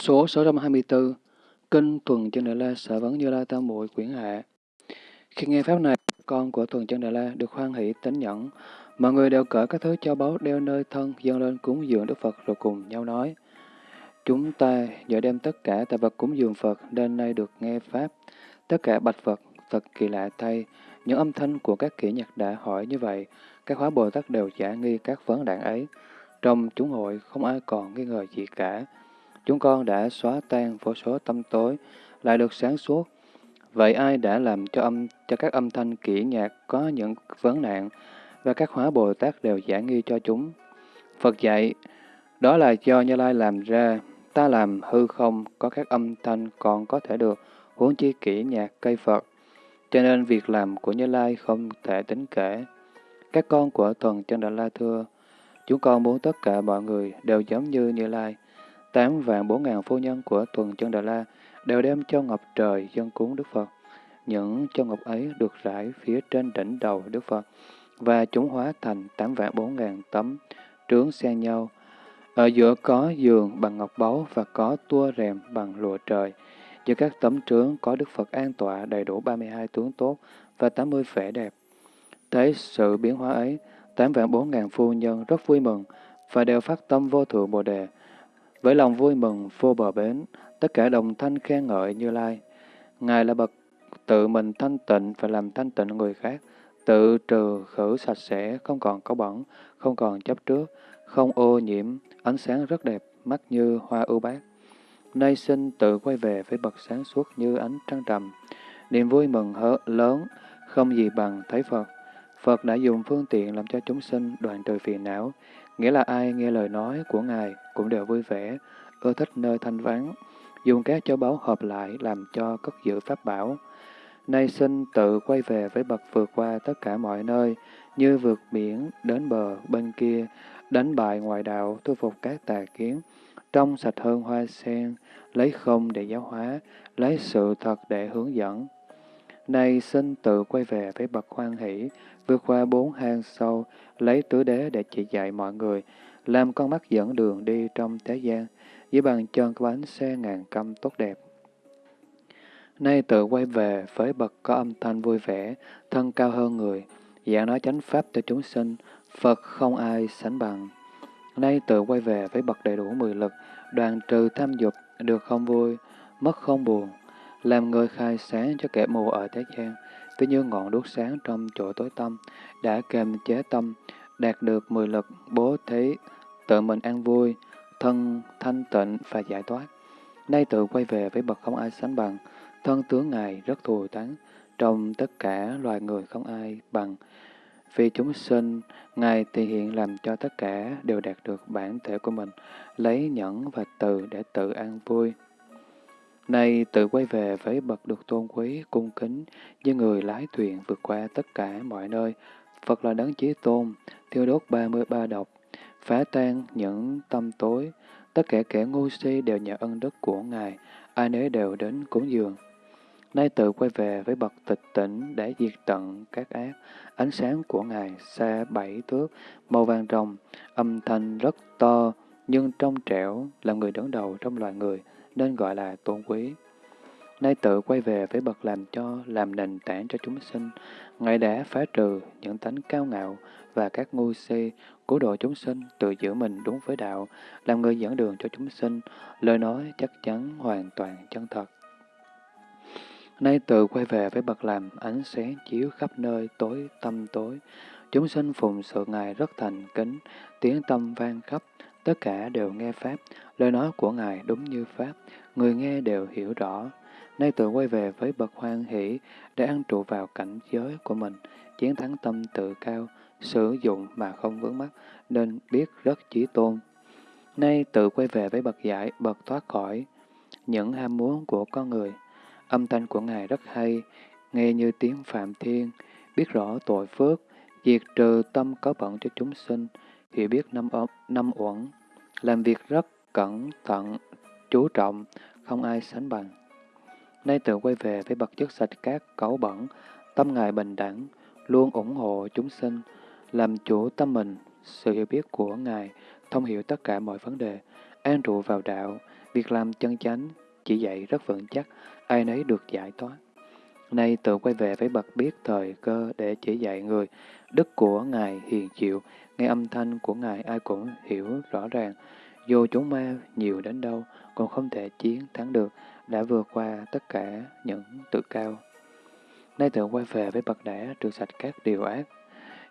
Số 624 Kinh Tuần Chân Đại La Sở Vấn Như La Tam Muội Quyển Hạ Khi nghe Pháp này, con của Tuần Chân Đại La được hoan hỷ tính nhẫn. Mọi người đều cởi các thứ châu báu đeo nơi thân dâng lên cúng dường Đức Phật rồi cùng nhau nói. Chúng ta giờ đem tất cả tài vật cúng dường Phật nên nay được nghe Pháp. Tất cả bạch Phật, thật kỳ lạ thay. Những âm thanh của các kỹ nhạc đã hỏi như vậy, các hóa Bồ Tát đều giả nghi các vấn đạn ấy. Trong chúng hội không ai còn nghi ngờ gì cả. Chúng con đã xóa tan vô số tâm tối, lại được sáng suốt. Vậy ai đã làm cho âm cho các âm thanh kỹ nhạc có những vấn nạn, và các hóa Bồ Tát đều giải nghi cho chúng? Phật dạy, đó là do Như Lai làm ra, ta làm hư không, có các âm thanh còn có thể được, huống chi kỹ nhạc cây Phật. Cho nên việc làm của Như Lai không thể tính kể. Các con của Thuần Chân Đà La thưa, chúng con muốn tất cả mọi người đều giống như Như Lai. Tám vạn bốn ngàn phu nhân của tuần Chân Đà La đều đem cho ngọc trời dân cúng Đức Phật. Những cho ngọc ấy được rải phía trên đỉnh đầu Đức Phật, và chúng hóa thành tám vạn bốn ngàn tấm trướng xen nhau. Ở giữa có giường bằng ngọc báu và có tua rèm bằng lụa trời. Giữa các tấm trướng có Đức Phật an tọa đầy đủ 32 tướng tốt và 80 vẻ đẹp. Thấy sự biến hóa ấy, tám vạn bốn ngàn phu nhân rất vui mừng và đều phát tâm vô thượng Bồ Đề. Với lòng vui mừng vô bờ bến, tất cả đồng thanh khen ngợi Như Lai. Ngài là bậc tự mình thanh tịnh và làm thanh tịnh người khác, tự trừ khử sạch sẽ, không còn có bẩn, không còn chấp trước, không ô nhiễm, ánh sáng rất đẹp, mắt như hoa ưu bát. Nay sinh tự quay về với bậc sáng suốt như ánh trăng trầm. Niềm vui mừng hớ lớn, không gì bằng thấy Phật. Phật đã dùng phương tiện làm cho chúng sinh đoạn trừ phiền não, nghĩa là ai nghe lời nói của Ngài cũng đều vui vẻ, ưa thích nơi thanh vắng, dùng các châu báu hợp lại làm cho cất giữ pháp bảo. Nay sinh tự quay về với bậc vượt qua tất cả mọi nơi, như vượt biển đến bờ bên kia, đánh bại ngoại đạo, thu phục các tà kiến, trong sạch hơn hoa sen, lấy không để giáo hóa, lấy sự thật để hướng dẫn. Nay xin tự quay về với bậc hoan hỷ, vượt qua bốn hang sâu, lấy tứ đế để chỉ dạy mọi người, làm con mắt dẫn đường đi trong thế gian, dưới bàn chân có bánh xe ngàn căm tốt đẹp. Nay tự quay về với bậc có âm thanh vui vẻ, thân cao hơn người, giảng nói chánh pháp cho chúng sinh, Phật không ai sánh bằng. Nay tự quay về với bậc đầy đủ mười lực, đoàn trừ tham dục, được không vui, mất không buồn, làm người khai sáng cho kẻ mù ở thế gian, ví như ngọn đuốc sáng trong chỗ tối tâm, đã kềm chế tâm, đạt được mười lực, bố thí, tự mình an vui, thân thanh tịnh và giải thoát. Nay tự quay về với bậc không ai sánh bằng, thân tướng Ngài rất thù thắng, trong tất cả loài người không ai bằng. Vì chúng sinh, Ngài thể hiện làm cho tất cả đều đạt được bản thể của mình, lấy nhẫn và từ để tự an vui. Nay tự quay về với bậc được tôn quý, cung kính, như người lái thuyền vượt qua tất cả mọi nơi. Phật là đấng chí tôn, thiêu đốt ba mươi ba độc, phá tan những tâm tối. Tất cả kẻ ngu si đều nhờ ân đức của Ngài, ai nấy đều đến cúng dường. Nay tự quay về với bậc tịch tỉnh để diệt tận các ác. Ánh sáng của Ngài xa bảy thước, màu vàng rồng, âm thanh rất to, nhưng trong trẻo, là người đứng đầu trong loài người, nên gọi là tôn quý. Nay tự quay về với bậc làm cho, làm nền tảng cho chúng sinh, Ngài đã phá trừ những tánh cao ngạo và các ngu si, cứu độ chúng sinh, tự giữ mình đúng với đạo, làm người dẫn đường cho chúng sinh, lời nói chắc chắn hoàn toàn chân thật. Nay tự quay về với bậc làm ánh sáng chiếu khắp nơi tối tâm tối. Chúng sinh phụng sự Ngài rất thành kính, tiếng tâm vang khắp, tất cả đều nghe Pháp, lời nói của Ngài đúng như Pháp, người nghe đều hiểu rõ. Nay tự quay về với bậc hoan hỷ để ăn trụ vào cảnh giới của mình, chiến thắng tâm tự cao, sử dụng mà không vướng mắc, nên biết rất chí tôn. Nay tự quay về với bậc giải, bậc thoát khỏi những ham muốn của con người, Âm thanh của Ngài rất hay, nghe như tiếng Phạm Thiên, biết rõ tội phước, diệt trừ tâm có bận cho chúng sinh, hiểu biết năm, năm uẩn, làm việc rất cẩn thận, chú trọng, không ai sánh bằng. Nay tự quay về với bậc chất sạch các cấu bẩn, tâm Ngài bình đẳng, luôn ủng hộ chúng sinh, làm chủ tâm mình, sự hiểu biết của Ngài, thông hiểu tất cả mọi vấn đề, an trụ vào đạo, việc làm chân chánh, chỉ dạy rất vững chắc, ai nấy được giải thoát. Nay tự quay về với bậc biết thời cơ để chỉ dạy người, đức của Ngài hiền chịu, nghe âm thanh của Ngài ai cũng hiểu rõ ràng. Dù chúng ma nhiều đến đâu, còn không thể chiến thắng được, đã vượt qua tất cả những tự cao. Nay tự quay về với bậc đã trừ sạch các điều ác.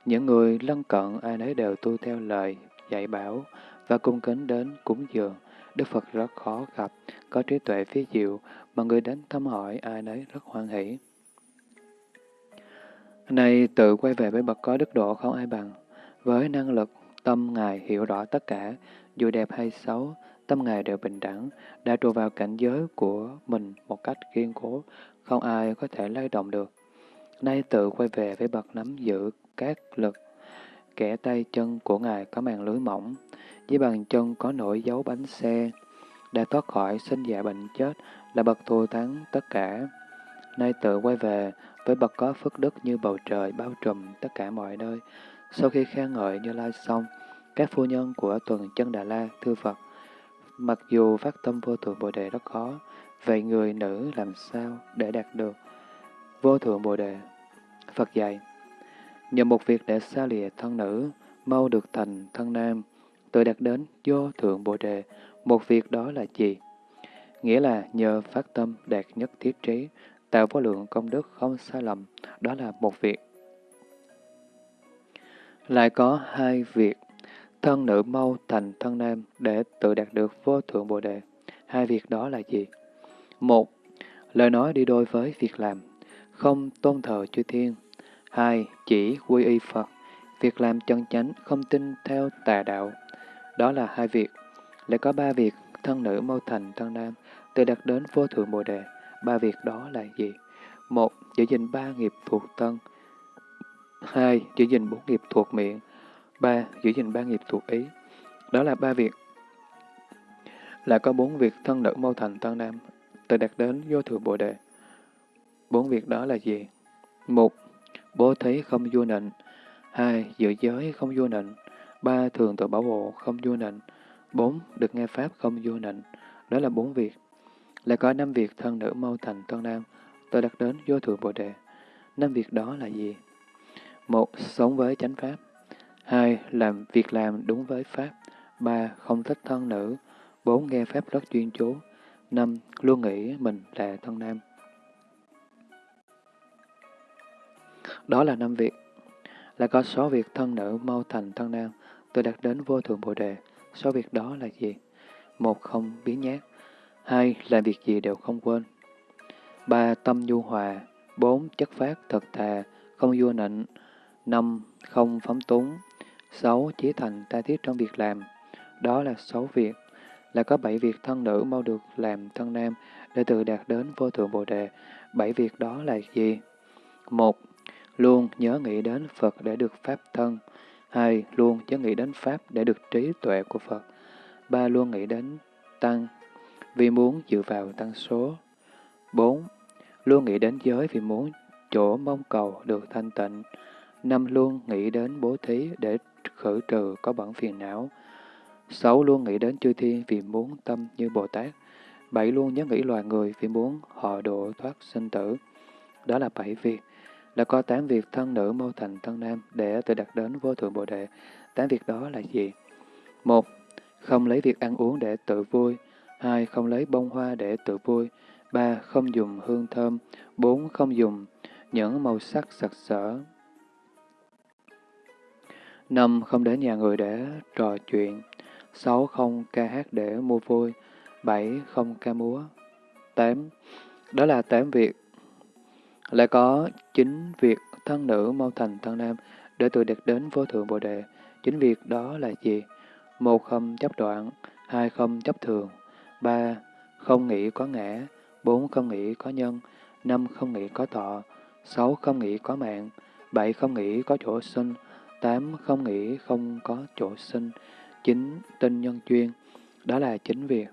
Những người lân cận ai nấy đều tu theo lời dạy bảo và cung kính đến cúng dường. Đức Phật rất khó gặp, có trí tuệ phi diệu, mà người đến thăm hỏi ai nấy rất hoan hỷ nay tự quay về với bậc có đức độ không ai bằng. Với năng lực, tâm Ngài hiểu rõ tất cả, dù đẹp hay xấu, tâm Ngài đều bình đẳng, đã trụ vào cảnh giới của mình một cách kiên cố, không ai có thể lay động được. Nay tự quay về với bậc nắm giữ các lực, kẻ tay chân của Ngài có màn lưới mỏng, dưới bàn chân có nổi dấu bánh xe, đã thoát khỏi sinh già bệnh chết, là bậc thù thắng tất cả. Nay tự quay về với bậc có phước đức như bầu trời bao trùm tất cả mọi nơi. Sau khi khen ngợi Như Lai xong, các phu nhân của tuần chân Đà La thưa Phật, mặc dù phát tâm vô thượng Bồ Đề rất khó, vậy người nữ làm sao để đạt được vô thượng Bồ Đề? Phật dạy, nhờ một việc để xa lìa thân nữ, mau được thành thân nam, tự đạt đến vô thượng Bồ Đề, một việc đó là gì? Nghĩa là nhờ phát tâm đạt nhất thiết trí, tạo vô lượng công đức không sai lầm, đó là một việc. Lại có hai việc, thân nữ mau thành thân nam để tự đạt được vô thượng Bồ Đề. Hai việc đó là gì? Một, lời nói đi đôi với việc làm, không tôn thờ chư thiên. Hai, chỉ quy y Phật, việc làm chân chánh, không tin theo tà đạo. Đó là hai việc. Lại có ba việc, thân nữ mau thành thân nam, tự đạt đến vô thượng Bồ Đề. Ba việc đó là gì? Một, giữ gìn ba nghiệp thuộc thân. Hai, giữ gìn bốn nghiệp thuộc miệng. Ba, giữ gìn ba nghiệp thuộc ý. Đó là ba việc. Là có bốn việc thân nữ mâu thành tân nam, từ đạt đến vô thượng Bồ Đề. Bốn việc đó là gì? Một, bố thí không vô nịnh. Hai, giữ giới không vô nịnh. Ba, thường tự bảo hộ không vô nịnh. Bốn, được nghe Pháp không vô nịnh. Đó là bốn việc. Lại có năm việc thân nữ mâu thành thân nam, tôi đặt đến vô thượng Bồ Đề. Năm việc đó là gì? Một, sống với chánh Pháp. Hai, làm việc làm đúng với Pháp. Ba, không thích thân nữ. Bốn, nghe Pháp rất chuyên chú. Năm, luôn nghĩ mình là thân nam. Đó là năm việc. Là có số việc thân nữ mau thành thân nam, tôi đặt đến vô thượng Bồ Đề. Số việc đó là gì? Một, không biến nhát. Hai, làm việc gì đều không quên. Ba, tâm nhu hòa. Bốn, chất phát, thật thà, không vua nịnh. Năm, không phóng túng. Sáu, chí thành ta thiết trong việc làm. Đó là sáu việc. Là có bảy việc thân nữ mau được làm thân nam để tự đạt đến vô thượng Bồ Đề. Bảy việc đó là gì? Một, luôn nhớ nghĩ đến Phật để được Pháp thân. Hai, luôn nhớ nghĩ đến Pháp để được trí tuệ của Phật. Ba, luôn nghĩ đến Tăng vì muốn dựa vào tăng số. 4. Luôn nghĩ đến giới vì muốn chỗ mong cầu được thanh tịnh. năm, Luôn nghĩ đến bố thí để khử trừ có bẩn phiền não. 6. Luôn nghĩ đến chư thiên vì muốn tâm như Bồ Tát. 7. Luôn nhớ nghĩ loài người vì muốn họ độ thoát sinh tử. Đó là bảy việc. Đã có tám việc thân nữ mô thành thân nam để tự đạt đến vô thượng Bồ Đề. Tám việc đó là gì? một, Không lấy việc ăn uống để tự vui. 2. Không lấy bông hoa để tự vui. 3. Không dùng hương thơm. 4. Không dùng những màu sắc sặc sỡ. 5. Không đến nhà người để trò chuyện. 6. Không ca hát để mua vui. 7. Không ca múa. 8. Đó là 8 việc. Lại có 9 việc thân nữ mau thành thân nam để tự đạt đến vô thượng Bồ Đề. Chính việc đó là gì? Một không chấp đoạn, hai không chấp thường, 3. Không nghĩ có ngã. 4. Không nghĩ có nhân. 5. Không nghĩ có thọ. 6. Không nghĩ có mạng. 7. Không nghĩ có chỗ sinh. 8. Không nghĩ không có chỗ sinh. 9. Tinh nhân chuyên. Đó là chính việc.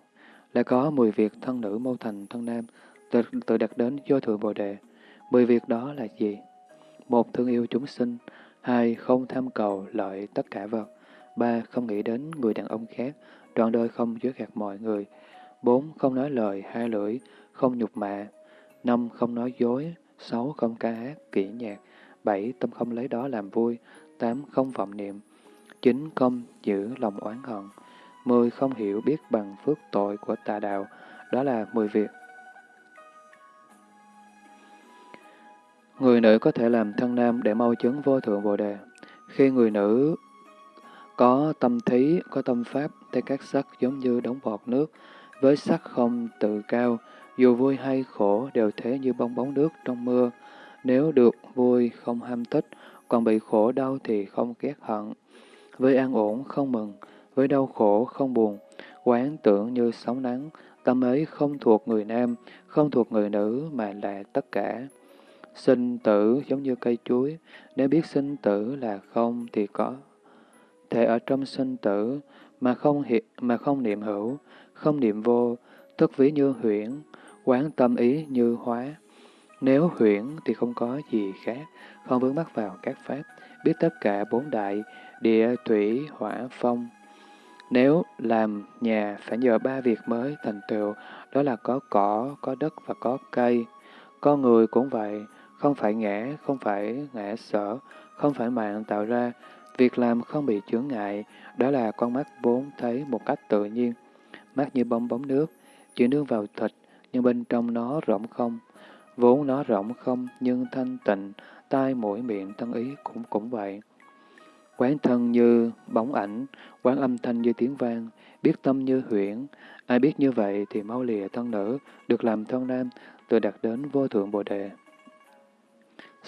Lại có 10 việc thân nữ mâu thành thân nam, tự, tự đặt đến vô thượng Bồ Đề. 10 việc đó là gì? một Thương yêu chúng sinh. hai Không tham cầu lợi tất cả vật. ba Không nghĩ đến người đàn ông khác. Trọn đời không chứa gạt mọi người bốn Không nói lời hai lưỡi, không nhục mạ. năm Không nói dối. sáu Không ca hát, kỹ nhạc. bảy Tâm không lấy đó làm vui. tám Không vọng niệm. chín Không giữ lòng oán hận. mười Không hiểu biết bằng phước tội của tà đạo. Đó là mười việc. Người nữ có thể làm thân nam để mau chứng vô thượng bồ đề. Khi người nữ có tâm thí, có tâm pháp, thấy các sắc giống như đống bọt nước, với sắc không tự cao, dù vui hay khổ đều thế như bong bóng nước trong mưa. Nếu được vui không ham thích, còn bị khổ đau thì không ghét hận. Với an ổn không mừng, với đau khổ không buồn, quán tưởng như sóng nắng, tâm ấy không thuộc người nam, không thuộc người nữ mà là tất cả. Sinh tử giống như cây chuối, nếu biết sinh tử là không thì có thể ở trong sinh tử mà không hiện, mà không niệm hữu, không niệm vô, tức ví như huyễn, quán tâm ý như hóa. Nếu huyễn thì không có gì khác, không vướng mắc vào các pháp, biết tất cả bốn đại, địa, thủy, hỏa, phong. Nếu làm nhà phải nhờ ba việc mới thành tựu, đó là có cỏ, có đất và có cây. Con người cũng vậy, không phải ngã, không phải ngã sở, không phải mạng tạo ra, Việc làm không bị chướng ngại, đó là con mắt vốn thấy một cách tự nhiên. Mắt như bong bóng nước, chỉ nương vào thịt, nhưng bên trong nó rỗng không. Vốn nó rỗng không, nhưng thanh tịnh, tai mũi miệng thân ý cũng cũng vậy. Quán thân như bóng ảnh, quán âm thanh như tiếng vang, biết tâm như huyễn. Ai biết như vậy thì mau lìa thân nữ, được làm thân nam, tự đạt đến vô thượng bồ đề.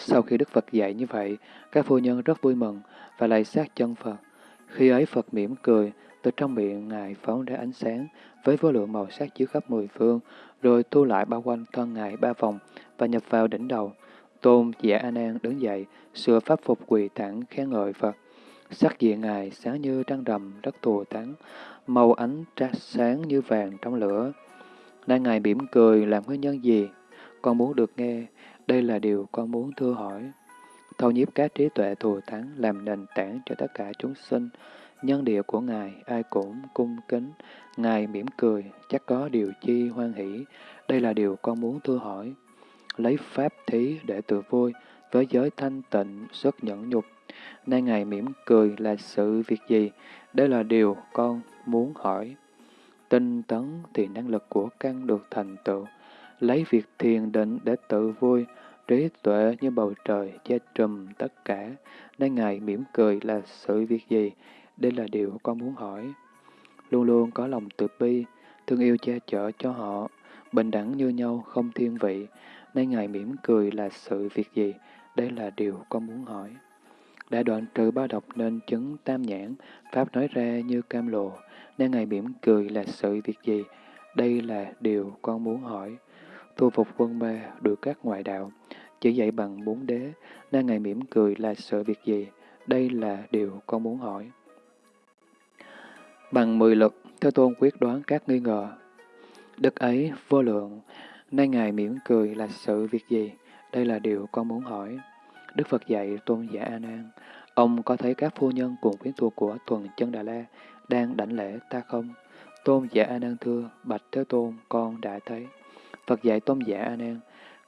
Sau khi Đức Phật dạy như vậy, các phu nhân rất vui mừng và lại sát chân Phật. Khi ấy Phật mỉm cười, từ trong miệng Ngài phóng ra ánh sáng với vô lượng màu sắc chiếu khắp mười phương, rồi thu lại bao quanh thân Ngài ba vòng và nhập vào đỉnh đầu. Tôn giả A Nan đứng dậy, sửa pháp phục quỳ thẳng khen ngợi Phật. Sắc diện Ngài sáng như trăng rằm rất tù tán, màu ánh trát sáng như vàng trong lửa. Nay Ngài mỉm cười làm nguyên nhân gì? Con muốn được nghe, đây là điều con muốn thưa hỏi. Thâu nhiếp các trí tuệ thù thắng làm nền tảng cho tất cả chúng sinh. Nhân địa của Ngài ai cũng cung kính. Ngài mỉm cười, chắc có điều chi hoan hỷ. Đây là điều con muốn thưa hỏi. Lấy pháp thí để tự vui, với giới thanh tịnh, xuất nhẫn nhục. Nay Ngài mỉm cười là sự việc gì? Đây là điều con muốn hỏi. Tinh tấn thì năng lực của căn được thành tựu. Lấy việc thiền định để tự vui, trí tuệ như bầu trời che trùm tất cả, nên Ngài mỉm cười là sự việc gì? Đây là điều con muốn hỏi. Luôn luôn có lòng từ bi, thương yêu che chở cho họ, bình đẳng như nhau, không thiên vị, nên Ngài mỉm cười là sự việc gì? Đây là điều con muốn hỏi. Đã đoạn trừ ba độc nên chứng tam nhãn, Pháp nói ra như cam lộ, nên Ngài mỉm cười là sự việc gì? Đây là điều con muốn hỏi. Thu phục quân ma, được các ngoại đạo, chỉ dạy bằng bốn đế, nên Ngài mỉm cười là sợ việc gì? Đây là điều con muốn hỏi. Bằng mười lực, Thế Tôn quyết đoán các nghi ngờ. Đức ấy vô lượng, nay Ngài mỉm cười là sự việc gì? Đây là điều con muốn hỏi. Đức Phật dạy Tôn giả A Nan, ông có thấy các phu nhân cùng quyến thuộc của Tuần Chân Đà La đang đảnh lễ ta không? Tôn giả A Nan thưa, bạch Thế Tôn, con đã thấy. Phật dạy Tôn giả A Nan,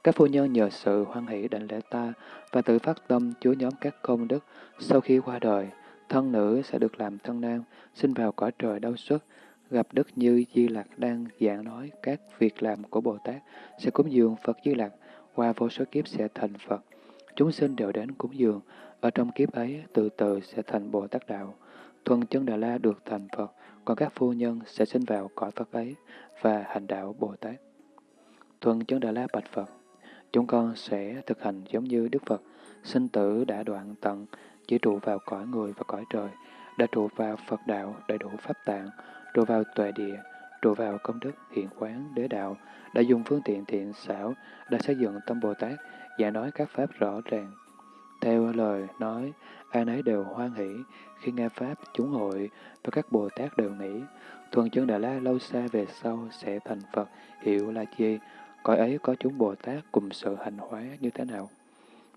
các phu nhân nhờ sự hoan hỷ đảnh lễ ta và tự phát tâm chúa nhóm các công đức, sau khi qua đời, thân nữ sẽ được làm thân nam, sinh vào cõi trời đau xuất, gặp Đức Như Di Lặc đang giảng nói các việc làm của Bồ Tát, sẽ cúng dường Phật Di Lặc, qua vô số kiếp sẽ thành Phật. Chúng sinh đều đến cúng dường, ở trong kiếp ấy từ từ sẽ thành Bồ Tát Đạo. Thuần chân Đà La được thành Phật, còn các phu nhân sẽ sinh vào cõi Phật ấy và hành đạo Bồ Tát. Thuần chân Đà La bạch Phật, Chúng con sẽ thực hành giống như Đức Phật, sinh tử đã đoạn tận, chỉ trụ vào cõi người và cõi trời, đã trụ vào Phật đạo đầy đủ pháp tạng, trụ vào tuệ địa, trụ vào công đức hiện quán đế đạo, đã dùng phương tiện thiện xảo, đã xây dựng tâm Bồ Tát, và nói các pháp rõ ràng. Theo lời nói, ai nấy đều hoan hỷ, khi nghe Pháp, chúng hội và các Bồ Tát đều nghĩ, thuần chân Đà La lâu xa về sau sẽ thành Phật, hiệu là chi, cõi ấy có chúng Bồ Tát cùng sự hành hóa như thế nào.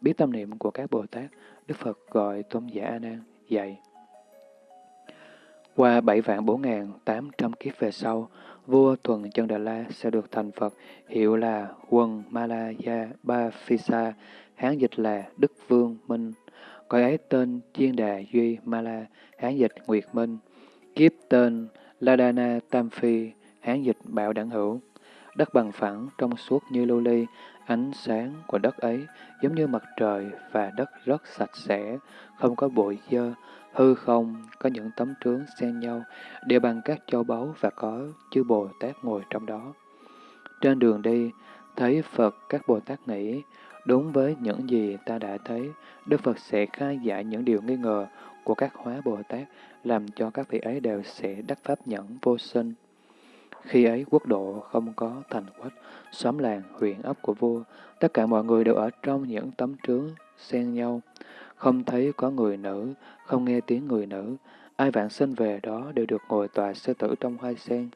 Biết tâm niệm của các Bồ Tát, Đức Phật gọi Tôn giả A Nan dạy. Qua bảy vạn bốn ngàn tám trăm kiếp về sau, vua Thuần Chân Đà La sẽ được thành Phật, hiệu là Quân Malaya Ba Phisa, hán dịch là Đức Vương Minh. Cõi ấy tên Chiên Đà Duy Mala, hán dịch Nguyệt Minh. Kiếp tên Ladana Tam Phi, hán dịch Bảo Đẳng Hữu. Đất bằng phẳng, trong suốt như lưu ly, ánh sáng của đất ấy giống như mặt trời và đất rất sạch sẽ, không có bụi dơ, hư không, có những tấm trướng xen nhau, đều bằng các châu báu và có chư Bồ Tát ngồi trong đó. Trên đường đi, thấy Phật các Bồ Tát nghĩ, đúng với những gì ta đã thấy, Đức Phật sẽ khai giải những điều nghi ngờ của các hóa Bồ Tát, làm cho các vị ấy đều sẽ đắc pháp nhẫn vô sinh. Khi ấy quốc độ không có thành quách, xóm làng, huyện ấp của vua, tất cả mọi người đều ở trong những tấm trướng xen nhau, không thấy có người nữ, không nghe tiếng người nữ, ai vạn sinh về đó đều được ngồi tòa sư tử trong hoa sen.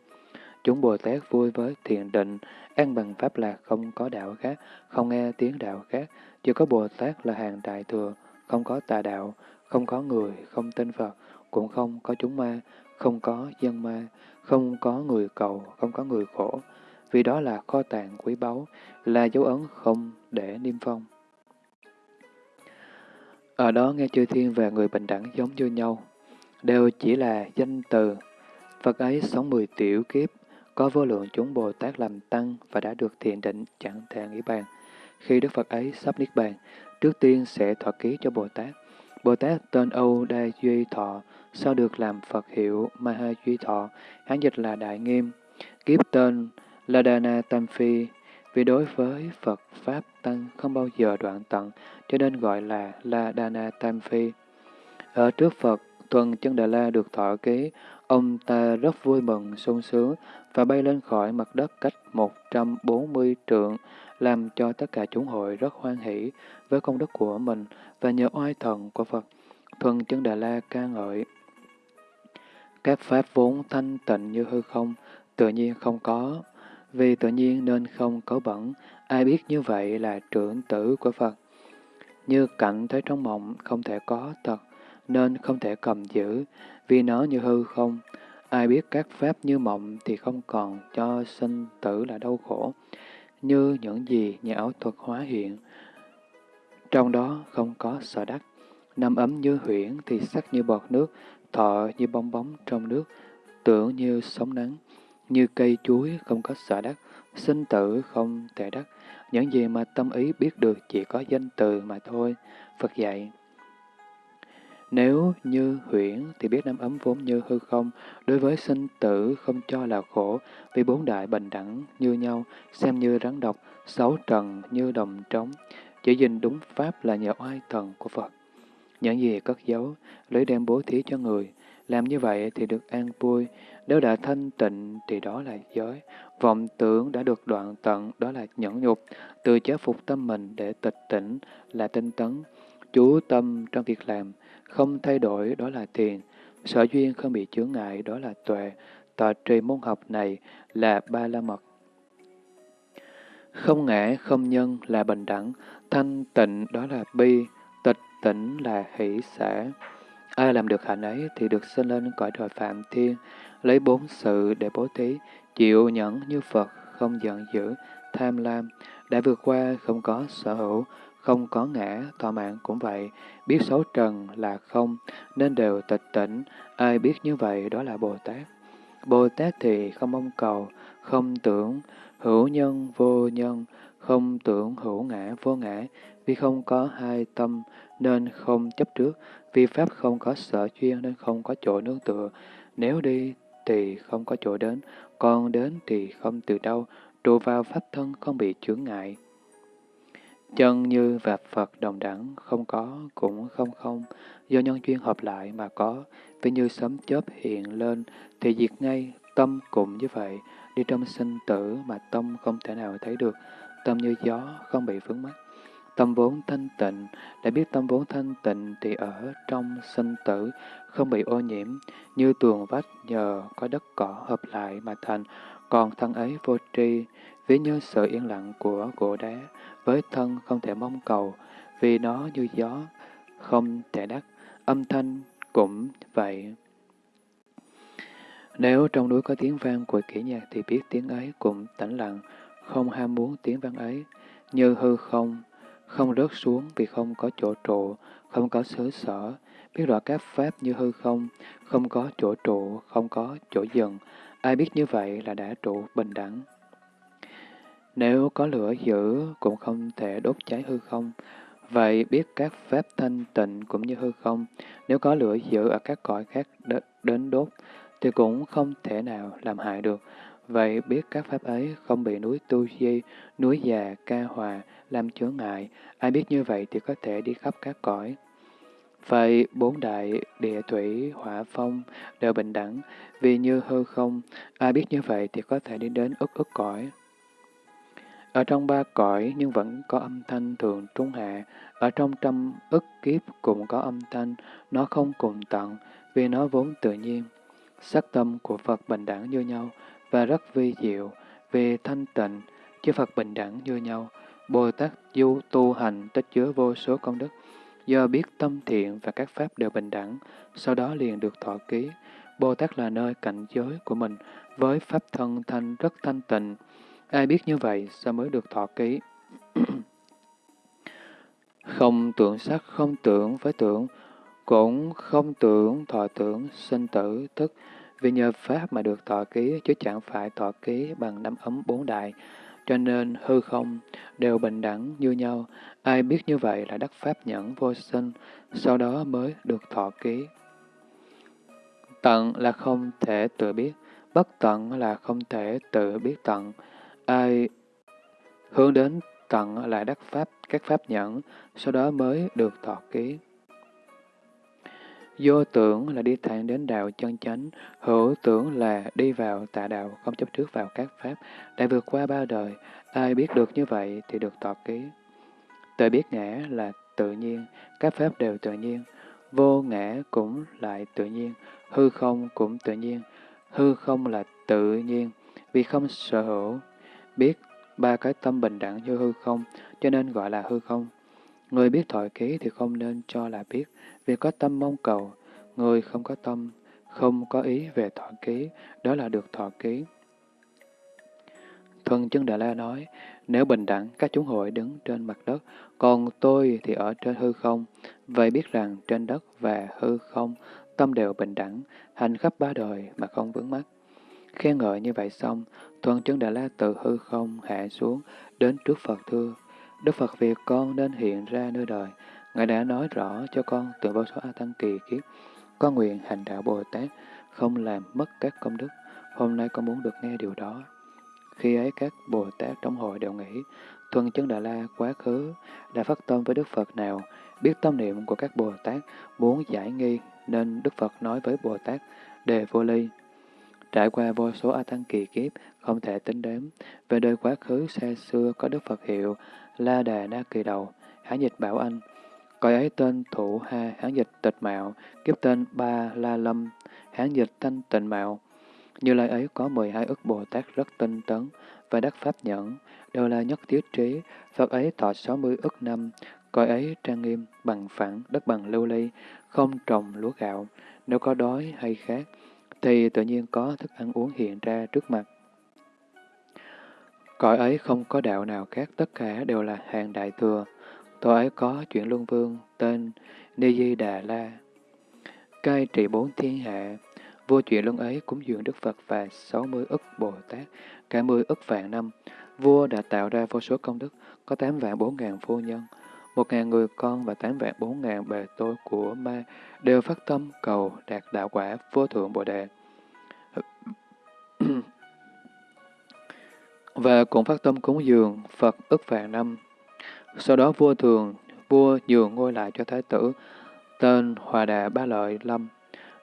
Chúng Bồ Tát vui với thiền định, an bằng pháp lạc không có đạo khác, không nghe tiếng đạo khác, chỉ có Bồ Tát là hàng đại thừa, không có tà đạo, không có người, không tin Phật, cũng không có chúng ma, không có dân ma, không có người cầu, không có người khổ, vì đó là kho tàng quý báu, là dấu ấn không để niêm phong. Ở đó nghe chư thiên và người bình đẳng giống như nhau, đều chỉ là danh từ. Phật ấy sống mười tiểu kiếp, có vô lượng chúng Bồ Tát làm tăng và đã được thiền định chẳng thể nghĩ bàn. Khi Đức Phật ấy sắp niết bàn, trước tiên sẽ thọ ký cho Bồ Tát. Bồ Tát tên Âu Đa Duy Thọ, sau được làm Phật hiệu Maha Duy Thọ, hán dịch là Đại Nghiêm. Kiếp tên Ladana Tam Phi, vì đối với Phật Pháp Tăng không bao giờ đoạn tận, cho nên gọi là Ladana Tam Phi. Ở trước Phật, Tuần Chân Đà La được thọ ký, ông ta rất vui mừng, sung sướng và bay lên khỏi mặt đất cách 140 trượng, làm cho tất cả chúng hội rất hoan hỷ với công đức của mình và nhờ oai thần của Phật. Thuần Chân Đà La ca ngợi. Các pháp vốn thanh tịnh như hư không, tự nhiên không có, vì tự nhiên nên không có bẩn, ai biết như vậy là trưởng tử của Phật. Như cảnh thấy trong mộng không thể có thật, nên không thể cầm giữ, vì nó như hư không. Ai biết các pháp như mộng thì không còn cho sinh tử là đau khổ, như những gì nhà ảo thuật hóa hiện. Trong đó không có sợ đắc, nằm ấm như huyễn thì sắc như bọt nước, thọ như bong bóng trong nước, tưởng như sóng nắng, như cây chuối không có xả đắc, sinh tử không thể đắc. Những gì mà tâm ý biết được chỉ có danh từ mà thôi. Phật dạy. Nếu như huyễn thì biết năm ấm vốn như hư không, đối với sinh tử không cho là khổ, vì bốn đại bình đẳng như nhau, xem như rắn độc, sáu trần như đồng trống, chỉ dình đúng pháp là nhờ oai thần của Phật. Những gì cất giấu, lấy đem bố thí cho người, làm như vậy thì được an vui, nếu đã thanh tịnh thì đó là giới, vọng tưởng đã được đoạn tận đó là nhẫn nhục, từ chế phục tâm mình để tịch tỉnh là tinh tấn, chú tâm trong việc làm, không thay đổi đó là thiền, sở duyên không bị chướng ngại đó là tuệ, tọa trì môn học này là ba la mật. Không ngã, không nhân là bình đẳng, thanh tịnh đó là bi, tỉnh là hỷ xã. Ai làm được hạnh ấy thì được sinh lên cõi trời Phạm Thiên, lấy bốn sự để bố thí, chịu nhẫn như Phật, không giận dữ, tham lam, đã vượt qua không có sở hữu, không có ngã, thọ mạng cũng vậy, biết xấu trần là không, nên đều tịch tỉnh, ai biết như vậy đó là Bồ Tát. Bồ Tát thì không mong cầu, không tưởng, hữu nhân vô nhân, không tưởng hữu ngã vô ngã, vì không có hai tâm nên không chấp trước, vì Pháp không có sở chuyên nên không có chỗ nương tựa. Nếu đi thì không có chỗ đến, còn đến thì không từ đâu, trụ vào Pháp thân không bị chướng ngại. Chân như và Phật đồng đẳng, không có, cũng không không, do nhân duyên hợp lại mà có, vì như sấm chớp hiện lên thì diệt ngay, tâm cũng như vậy, đi trong sinh tử mà tâm không thể nào thấy được, tâm như gió, không bị vướng mắc. Tâm vốn thanh tịnh, đã biết tâm vốn thanh tịnh thì ở trong sinh tử, không bị ô nhiễm, như tường vách nhờ có đất cỏ hợp lại mà thành, còn thân ấy vô tri, ví như sự yên lặng của gỗ đá, với thân không thể mong cầu, vì nó như gió, không thể đắc, âm thanh cũng vậy. Nếu trong núi có tiếng vang của kỹ nhạc thì biết tiếng ấy cũng tĩnh lặng, không ham muốn tiếng vang ấy, như hư không, không rớt xuống vì không có chỗ trụ, không có xứ sở, biết rõ các pháp như hư không, không có chỗ trụ, không có chỗ dừng. Ai biết như vậy là đã trụ bình đẳng. Nếu có lửa dữ cũng không thể đốt cháy hư không. Vậy biết các pháp thanh tịnh cũng như hư không. Nếu có lửa dữ ở các cõi khác đến đốt, thì cũng không thể nào làm hại được. Vậy biết các pháp ấy không bị núi Tu Di, núi già, ca hòa, làm chướng ngại. Ai biết như vậy thì có thể đi khắp các cõi. Vậy bốn đại địa thủy hỏa phong đều bình đẳng, vì như hư không, ai biết như vậy thì có thể đi đến ức ức cõi. Ở trong ba cõi nhưng vẫn có âm thanh thường trung hạ, ở trong trăm ức kiếp cũng có âm thanh, nó không cùng tận, vì nó vốn tự nhiên. Sắc tâm của Phật bình đẳng như nhau và rất vi diệu, vì thanh tịnh, chư Phật bình đẳng như nhau. Bồ Tát du tu hành tích chứa vô số công đức, do biết tâm thiện và các pháp đều bình đẳng, sau đó liền được thọ ký. Bồ Tát là nơi cảnh giới của mình, với pháp thân thanh rất thanh tịnh. Ai biết như vậy, sao mới được thọ ký? không tưởng sắc, không tưởng với tưởng, cũng không tưởng thọ tưởng, sinh tử, thức, vì nhờ Pháp mà được thọ ký, chứ chẳng phải thọ ký bằng năm ấm bốn đại. Cho nên hư không đều bình đẳng như nhau, ai biết như vậy là đắc Pháp nhẫn vô sinh, sau đó mới được thọ ký. Tận là không thể tự biết, bất tận là không thể tự biết tận. Ai hướng đến tận là đắc Pháp, các Pháp nhẫn, sau đó mới được thọ ký. Vô tưởng là đi thẳng đến đạo chân chánh, hữu tưởng là đi vào tạ đạo, không chấp trước vào các pháp, đã vượt qua ba đời. Ai biết được như vậy thì được tọa ký. Tự biết ngã là tự nhiên, các pháp đều tự nhiên. Vô ngã cũng lại tự nhiên, hư không cũng tự nhiên. Hư không là tự nhiên, vì không sở hữu. Biết ba cái tâm bình đẳng như hư không, cho nên gọi là hư không. Người biết thọ ký thì không nên cho là biết, vì có tâm mong cầu. Người không có tâm, không có ý về thọ ký, đó là được thọ ký. Thuần chân Đà La nói, nếu bình đẳng, các chúng hội đứng trên mặt đất, còn tôi thì ở trên hư không. Vậy biết rằng trên đất và hư không, tâm đều bình đẳng, hành khắp ba đời mà không vướng mắc. Khen ngợi như vậy xong, Thuần chân Đà La từ hư không hạ xuống, đến trước Phật thưa. Đức Phật việc con nên hiện ra nơi đời. Ngài đã nói rõ cho con từ vô số A Tăng kỳ kiếp. Con nguyện hành đạo Bồ Tát, không làm mất các công đức. Hôm nay con muốn được nghe điều đó. Khi ấy các Bồ Tát trong hội đều nghĩ, Thuần chân Đà La quá khứ đã phát tâm với Đức Phật nào, biết tâm niệm của các Bồ Tát muốn giải nghi, nên Đức Phật nói với Bồ Tát, đề vô ly. Trải qua vô số A Tăng kỳ kiếp, không thể tính đếm, về đời quá khứ xa xưa có Đức Phật hiệu La Đà Na Kỳ Đầu, hán dịch Bảo Anh. Cõi ấy tên thủ Ha, hán dịch Tịch Mạo, kiếp tên Ba La Lâm, hán dịch Thanh Tịnh Mạo. Như lai ấy có 12 ức Bồ Tát rất tinh tấn và đắc pháp nhẫn, đều là nhất thiết trí. Phật ấy thọ 60 ức năm, cõi ấy trang nghiêm, bằng phẳng, đất bằng lưu ly, không trồng lúa gạo. Nếu có đói hay khác, thì tự nhiên có thức ăn uống hiện ra trước mặt. Cõi ấy không có đạo nào khác, tất cả đều là hàng đại thừa. Tổ ấy có chuyển luân vương, tên Ni Di Đà La. Cai trị bốn thiên hạ, vua chuyện luân ấy cúng dường Đức Phật và sáu mươi ức Bồ Tát, cả mươi ức vạn năm. Vua đã tạo ra vô số công đức, có tám vạn bốn ngàn phu nhân, một ngàn người con và tám vạn bốn ngàn bề tôi của ma đều phát tâm cầu đạt đạo quả vô thượng Bồ Đề và cũng phát tâm cúng dường Phật ức vạn năm. Sau đó vua thường, vua nhường ngôi lại cho thái tử, tên Hòa Đà Ba Lợi Lâm,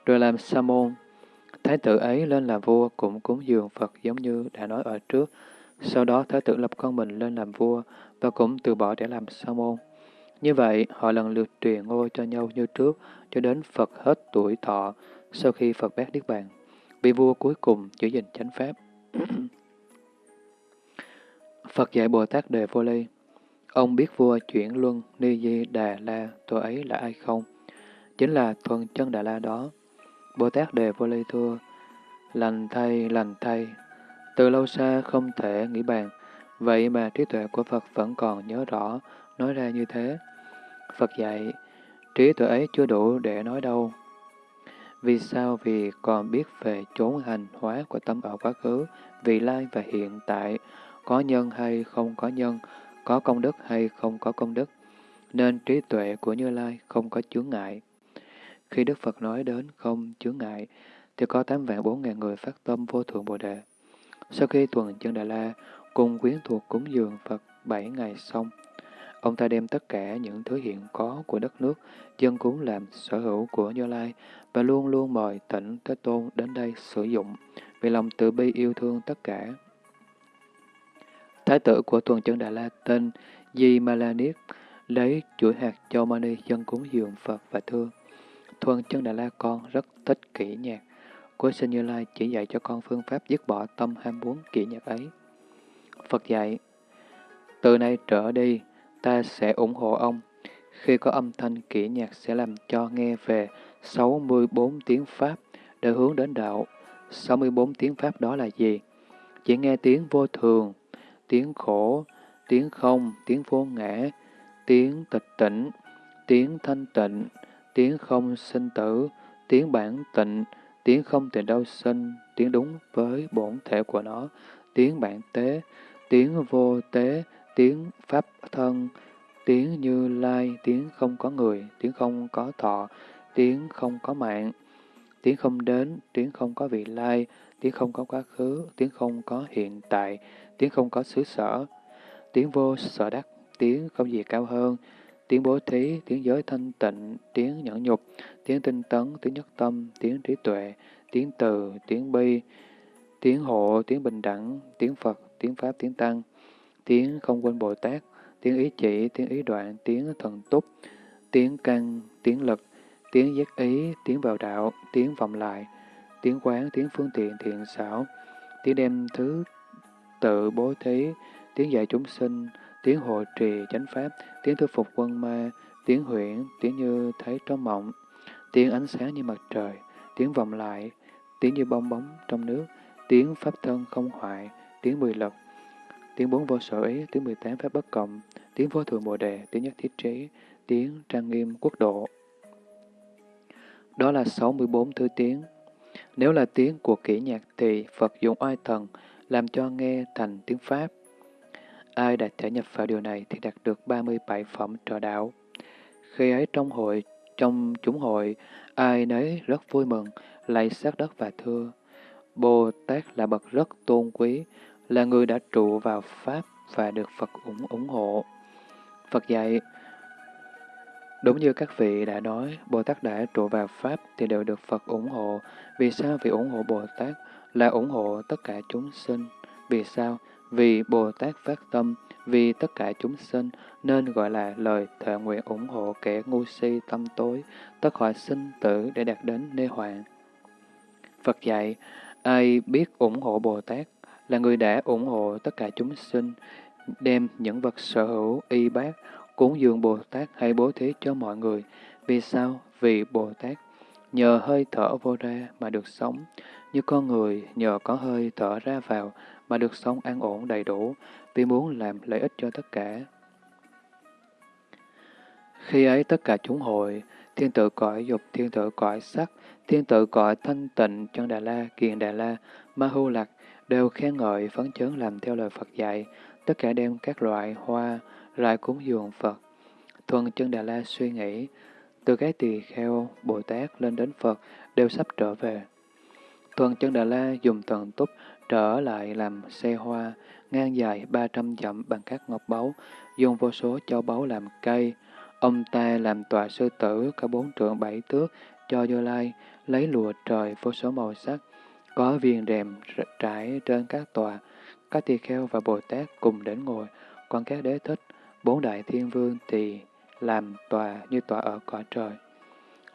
rồi làm sa môn. Thái tử ấy lên làm vua cũng cúng dường Phật giống như đã nói ở trước. Sau đó thái tử lập con mình lên làm vua và cũng từ bỏ để làm sa môn. Như vậy, họ lần lượt truyền ngôi cho nhau như trước, cho đến Phật hết tuổi thọ, sau khi Phật bác Niết Bàn. Vị vua cuối cùng giữ gìn chánh pháp. Phật dạy Bồ Tát Đề Vô Ly. Ông biết vua chuyển luân Ni Di Đà La tôi ấy là ai không? Chính là thuần chân Đà La đó. Bồ Tát Đề Vô Ly thưa, Lành thay, lành thay. Từ lâu xa không thể nghĩ bàn, vậy mà trí tuệ của Phật vẫn còn nhớ rõ, nói ra như thế. Phật dạy, trí tuệ ấy chưa đủ để nói đâu. Vì sao? Vì còn biết về chốn hành hóa của tâm ở quá khứ, vị lai và hiện tại, có nhân hay không có nhân, có công đức hay không có công đức, nên trí tuệ của Như Lai không có chướng ngại. Khi Đức Phật nói đến không chướng ngại, thì có tám vạn bốn ngàn người phát tâm vô thượng Bồ Đề. Sau khi tuần chân Đà La cùng quyến thuộc cúng dường Phật bảy ngày xong, ông ta đem tất cả những thứ hiện có của đất nước, dân cúng làm sở hữu của Như Lai và luôn luôn mời tỉnh Thế Tôn đến đây sử dụng, vì lòng từ bi yêu thương tất cả. Thái tử của tuần chân Đà La tên Di Malaniết lấy chuỗi hạt châu mani dân cúng dường Phật và thưa. Thuần chân Đà La con rất thích kỹ nhạc. của sinh Như Lai chỉ dạy cho con phương pháp dứt bỏ tâm ham muốn kỹ nhạc ấy. Phật dạy, từ nay trở đi, ta sẽ ủng hộ ông. Khi có âm thanh kỹ nhạc sẽ làm cho nghe về 64 tiếng Pháp để hướng đến đạo. 64 tiếng Pháp đó là gì? Chỉ nghe tiếng vô thường, tiếng khổ, tiếng không, tiếng vô ngã, tiếng tịch tỉnh, tiếng thanh tịnh, tiếng không sinh tử, tiếng bản tịnh, tiếng không từ đau sinh, tiếng đúng với bổn thể của nó, tiếng bản tế, tiếng vô tế, tiếng pháp thân, tiếng như lai, tiếng không có người, tiếng không có thọ, tiếng không có mạng, tiếng không đến, tiếng không có vị lai, tiếng không có quá khứ, tiếng không có hiện tại, tiếng không có xứ sở, tiếng vô sở đắc, tiếng không gì cao hơn, tiếng bố thí, tiếng giới thanh tịnh, tiếng nhẫn nhục, tiếng tinh tấn, tiếng nhất tâm, tiếng trí tuệ, tiếng từ, tiếng bi, tiếng hộ, tiếng bình đẳng, tiếng Phật, tiếng Pháp, tiếng Tăng, tiếng không quên Bồ Tát, tiếng ý chỉ, tiếng ý đoạn, tiếng thần túc, tiếng căn, tiếng lực, tiếng giác ý, tiếng vào đạo, tiếng vọng lại, tiếng quán, tiếng phương tiện thiện xảo, tiếng đem thứ tự bố thí, tiếng dạy chúng sinh, tiếng hộ trì chánh pháp, tiếng thuyết phục quân ma, tiếng huyễn, tiếng như thấy trong mộng, tiếng ánh sáng như mặt trời, tiếng vọng lại, tiếng như bong bóng trong nước, tiếng pháp thân không hoại, tiếng mười lực, tiếng bốn vô sở ý, tiếng mười tám pháp bất cộng, tiếng vô thường bồ đề, tiếng nhất thiết trí, tiếng trang nghiêm quốc độ. Đó là 64 thứ tiếng. Nếu là tiếng của kỹ nhạc thì Phật dùng oai thần làm cho nghe thành tiếng Pháp. Ai đã thể nhập vào điều này thì đạt được 37 phẩm trợ đạo. Khi ấy trong hội, trong chúng hội, ai nấy rất vui mừng, lạy sát đất và thưa. Bồ Tát là bậc rất tôn quý, là người đã trụ vào Pháp và được Phật ủng ủng hộ. Phật dạy, đúng như các vị đã nói, Bồ Tát đã trụ vào Pháp thì đều được Phật ủng hộ. Vì sao? Vì ủng hộ Bồ Tát là ủng hộ tất cả chúng sinh. Vì sao? Vì Bồ Tát phát tâm, vì tất cả chúng sinh, nên gọi là lời thệ nguyện ủng hộ kẻ ngu si tâm tối, tất khỏi sinh tử để đạt đến nê hoạn. Phật dạy, ai biết ủng hộ Bồ Tát là người đã ủng hộ tất cả chúng sinh, đem những vật sở hữu, y bác, cúng dường Bồ Tát hay bố thí cho mọi người. Vì sao? Vì Bồ Tát nhờ hơi thở vô ra mà được sống, như con người nhờ có hơi thở ra vào mà được sống an ổn đầy đủ, vì muốn làm lợi ích cho tất cả. Khi ấy tất cả chúng hội, thiên tự cõi dục, thiên tự cõi sắc, thiên tự cõi thanh tịnh, chân Đà La, kiền Đà La, ma hưu lạc, đều khen ngợi phấn chấn làm theo lời Phật dạy, tất cả đem các loại hoa lại cúng dường Phật. Thuần chân Đà La suy nghĩ, từ cái tỳ kheo, Bồ Tát lên đến Phật đều sắp trở về. Thuần chân Đà La dùng thần túc trở lại làm xe hoa, ngang dài 300 dặm bằng các ngọc báu, dùng vô số châu báu làm cây. Ông ta làm tòa sư tử cả bốn trượng bảy tước cho Như Lai, lấy lụa trời vô số màu sắc, có viên rèm trải trên các tòa. Các tỳ kheo và Bồ Tát cùng đến ngồi, còn các đế thích, bốn đại thiên vương thì làm tòa như tòa ở cõi trời.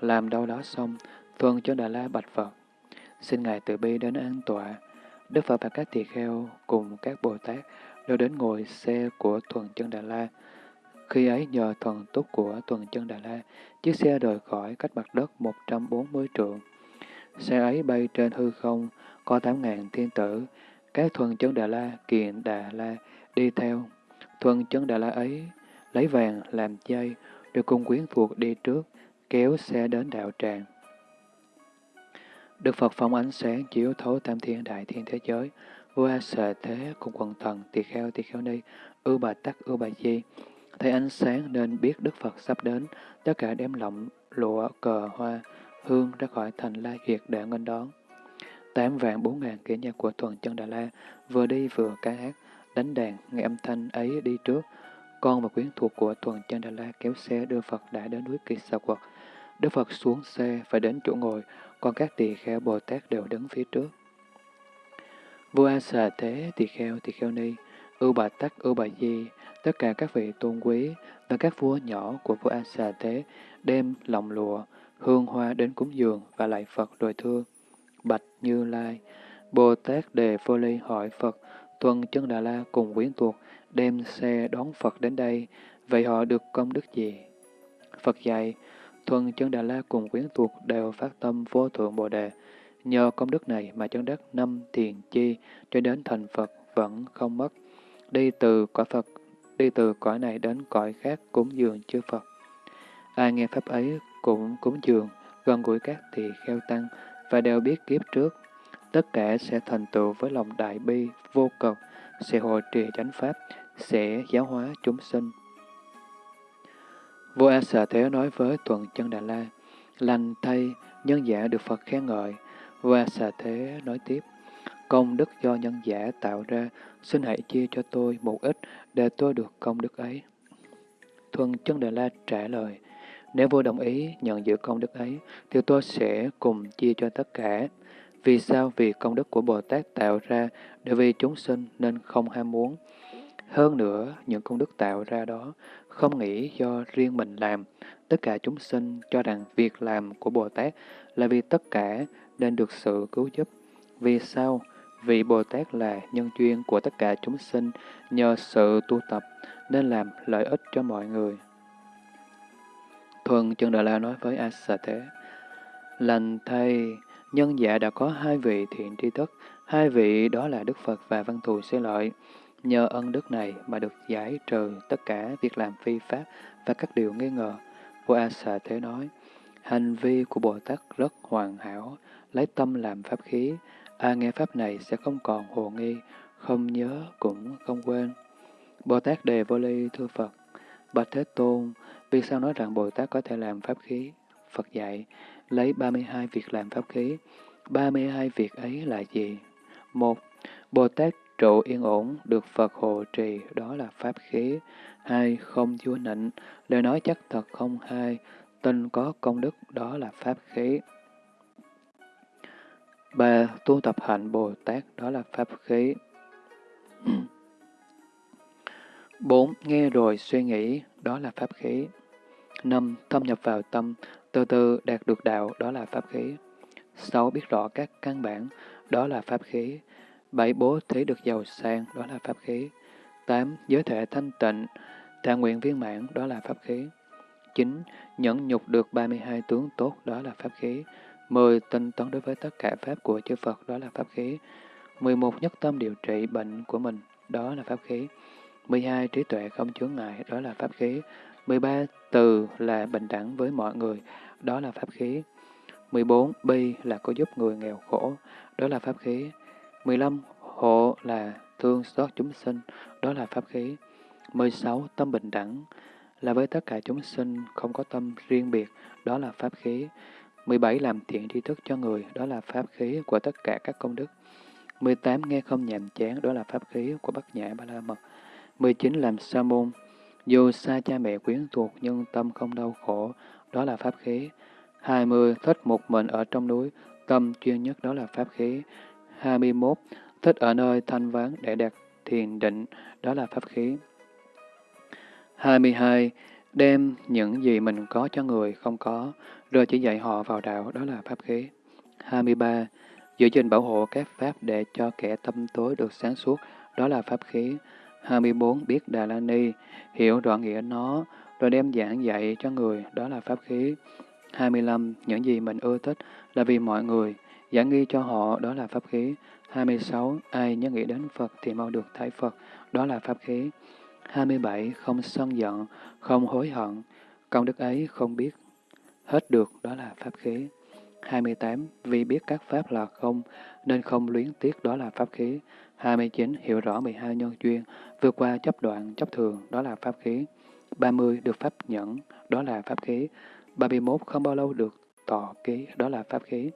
Làm đâu đó xong, thuần chân Đà La bạch Phật. Xin Ngài từ bi đến an tọa. Đức Phật và các tỳ kheo cùng các Bồ Tát đều đến ngồi xe của Thuần Chân Đà La. Khi ấy nhờ thần túc của Thuần Chân Đà La, chiếc xe rời khỏi cách mặt đất 140 trượng. Xe ấy bay trên hư không, có tám ngàn thiên tử, các thuần chân Đà La, Kiện Đà La đi theo. Thuần chân Đà La ấy lấy vàng làm dây, được cùng quyến thuộc đi trước, kéo xe đến đạo tràng. Đức Phật phóng ánh sáng chiếu thấu tam thiên đại thiên thế giới, vua A Sệ Thế cùng quần thần tỳ kheo tỳ kheo ni, ưu bà tắc ưu bà di. Thấy ánh sáng nên biết Đức Phật sắp đến, tất cả đem lọng, lụa, cờ, hoa, hương ra khỏi thành La Duyệt để nghênh đón. Tám vạn bốn ngàn kỹ nhân của thuần chân Đà La vừa đi vừa ca hát, đánh đàn, nghe âm thanh ấy đi trước. Con và quyến thuộc của thuần chân Đà La kéo xe đưa Phật đã đến núi Kỳ Sa Quật. Đức Phật xuống xe phải đến chỗ ngồi, còn các tỳ kheo Bồ Tát đều đứng phía trước. Vua A Xà Thế, tỳ kheo, tỳ kheo ni, ưu bà tắc, ưu bà di, tất cả các vị tôn quý và các vua nhỏ của vua A Xà Thế đem lòng lụa, hương hoa đến cúng dường và lại Phật rồi thưa. Bạch Như Lai, Bồ Tát Đề Phô Ly hỏi Phật, tuân chân Đà La cùng quyến thuộc đem xe đón Phật đến đây, vậy họ được công đức gì? Phật dạy, thuần chân Đà La cùng quyến thuộc đều phát tâm vô thượng Bồ Đề, nhờ công đức này mà chân đất năm thiền chi cho đến thành Phật vẫn không mất, đi từ cõi Phật, đi từ cõi này đến cõi khác cúng dường chư Phật. Ai nghe pháp ấy cũng cúng dường, gần gũi các tỳ kheo tăng, và đều biết kiếp trước, tất cả sẽ thành tựu với lòng đại bi, vô cực, sẽ hộ trì chánh pháp, sẽ giáo hóa chúng sinh. Vua A Xà Thế nói với Tuần Chân Đà La, lành thay, nhân giả được Phật khen ngợi. Vua A Xà Thế nói tiếp, công đức do nhân giả tạo ra, xin hãy chia cho tôi một ít để tôi được công đức ấy. Thuần Chân Đà La trả lời, nếu vua đồng ý nhận giữ công đức ấy, thì tôi sẽ cùng chia cho tất cả. Vì sao? Vì công đức của Bồ Tát tạo ra để vì chúng sinh nên không ham muốn. Hơn nữa, những công đức tạo ra đó không nghĩ do riêng mình làm. Tất cả chúng sinh cho rằng việc làm của Bồ Tát là vì tất cả nên được sự cứu giúp. Vì sao? Vì Bồ Tát là nhân duyên của tất cả chúng sinh, nhờ sự tu tập nên làm lợi ích cho mọi người. Thuần chân Đà La nói với A Thế, Lành thầy, nhân giả đã có hai vị thiện tri thức, hai vị đó là Đức Phật và Văn Thù Xê Lợi. Nhờ ân đức này mà được giải trừ tất cả việc làm phi pháp và các điều nghi ngờ. Vua A Xà Thế nói, hành vi của Bồ Tát rất hoàn hảo, lấy tâm làm pháp khí. a nghe pháp này sẽ không còn hồ nghi, không nhớ cũng không quên. Bồ Tát đề vô ly thưa Phật, Bạch Thế Tôn, vì sao nói rằng Bồ Tát có thể làm pháp khí? Phật dạy, lấy 32 việc làm pháp khí. 32 việc ấy là gì? Một, Bồ Tát trụ yên ổn, được Phật hộ trì, đó là pháp khí. Hai, không chúa nịnh, lời nói chắc thật không hai, tin có công đức, đó là pháp khí. Ba, tu tập hạnh Bồ Tát, đó là pháp khí. Bốn, nghe rồi suy nghĩ, đó là pháp khí. Năm, thâm nhập vào tâm, từ từ đạt được đạo, đó là pháp khí. Sáu, biết rõ các căn bản, đó là pháp khí. Bảy, bố thí được giàu sang, đó là pháp khí. Tám, giới thể thanh tịnh, thà nguyện viên mãn, đó là pháp khí. Chín, nhẫn nhục được 32 tướng tốt, đó là pháp khí. Mười, tinh tấn đối với tất cả pháp của chư Phật, đó là pháp khí. Mười một, nhất tâm điều trị bệnh của mình, đó là pháp khí. 12. Trí tuệ không chướng ngại, đó là pháp khí. 13. Từ là bình đẳng với mọi người, đó là pháp khí. 14. Bi là có giúp người nghèo khổ, đó là pháp khí. 15. Hộ là thương xót chúng sinh, đó là pháp khí. 16. Tâm bình đẳng là với tất cả chúng sinh, không có tâm riêng biệt, đó là pháp khí. 17. Làm thiện tri thức cho người, đó là pháp khí của tất cả các công đức. 18. Nghe không nhàm chán, đó là pháp khí của Bát Nhã Ba La Mật. 19. Làm sa môn Dù xa cha mẹ quyến thuộc nhưng tâm không đau khổ, đó là pháp khí. 20. Thích một mình ở trong núi, tâm chuyên nhất đó là pháp khí. 21. Thích ở nơi thanh vắng để đạt thiền định, đó là pháp khí. 22. Đem những gì mình có cho người không có, rồi chỉ dạy họ vào đạo, đó là pháp khí. 23. Giữ gìn bảo hộ các pháp để cho kẻ tâm tối được sáng suốt, đó là pháp khí. 24. Biết Đà La Ni, hiểu rõ nghĩa nó, rồi đem giảng dạy cho người, đó là pháp khí. 25. Những gì mình ưa thích là vì mọi người, Giảng nghi cho họ, đó là pháp khí. 26. Ai nhớ nghĩ đến Phật thì mau được thấy Phật, đó là pháp khí. 27. Không sân giận, không hối hận, công đức ấy không biết hết được, đó là pháp khí. 28. Vì biết các pháp là không, nên không luyến tiếc, đó là pháp khí. 29. Hiểu rõ 12 nhân duyên, vượt qua chấp đoạn, chấp thường, đó là pháp khí. 30. Được pháp nhẫn, đó là pháp khí. 31. Không bao lâu được tọa ký, đó là pháp khí.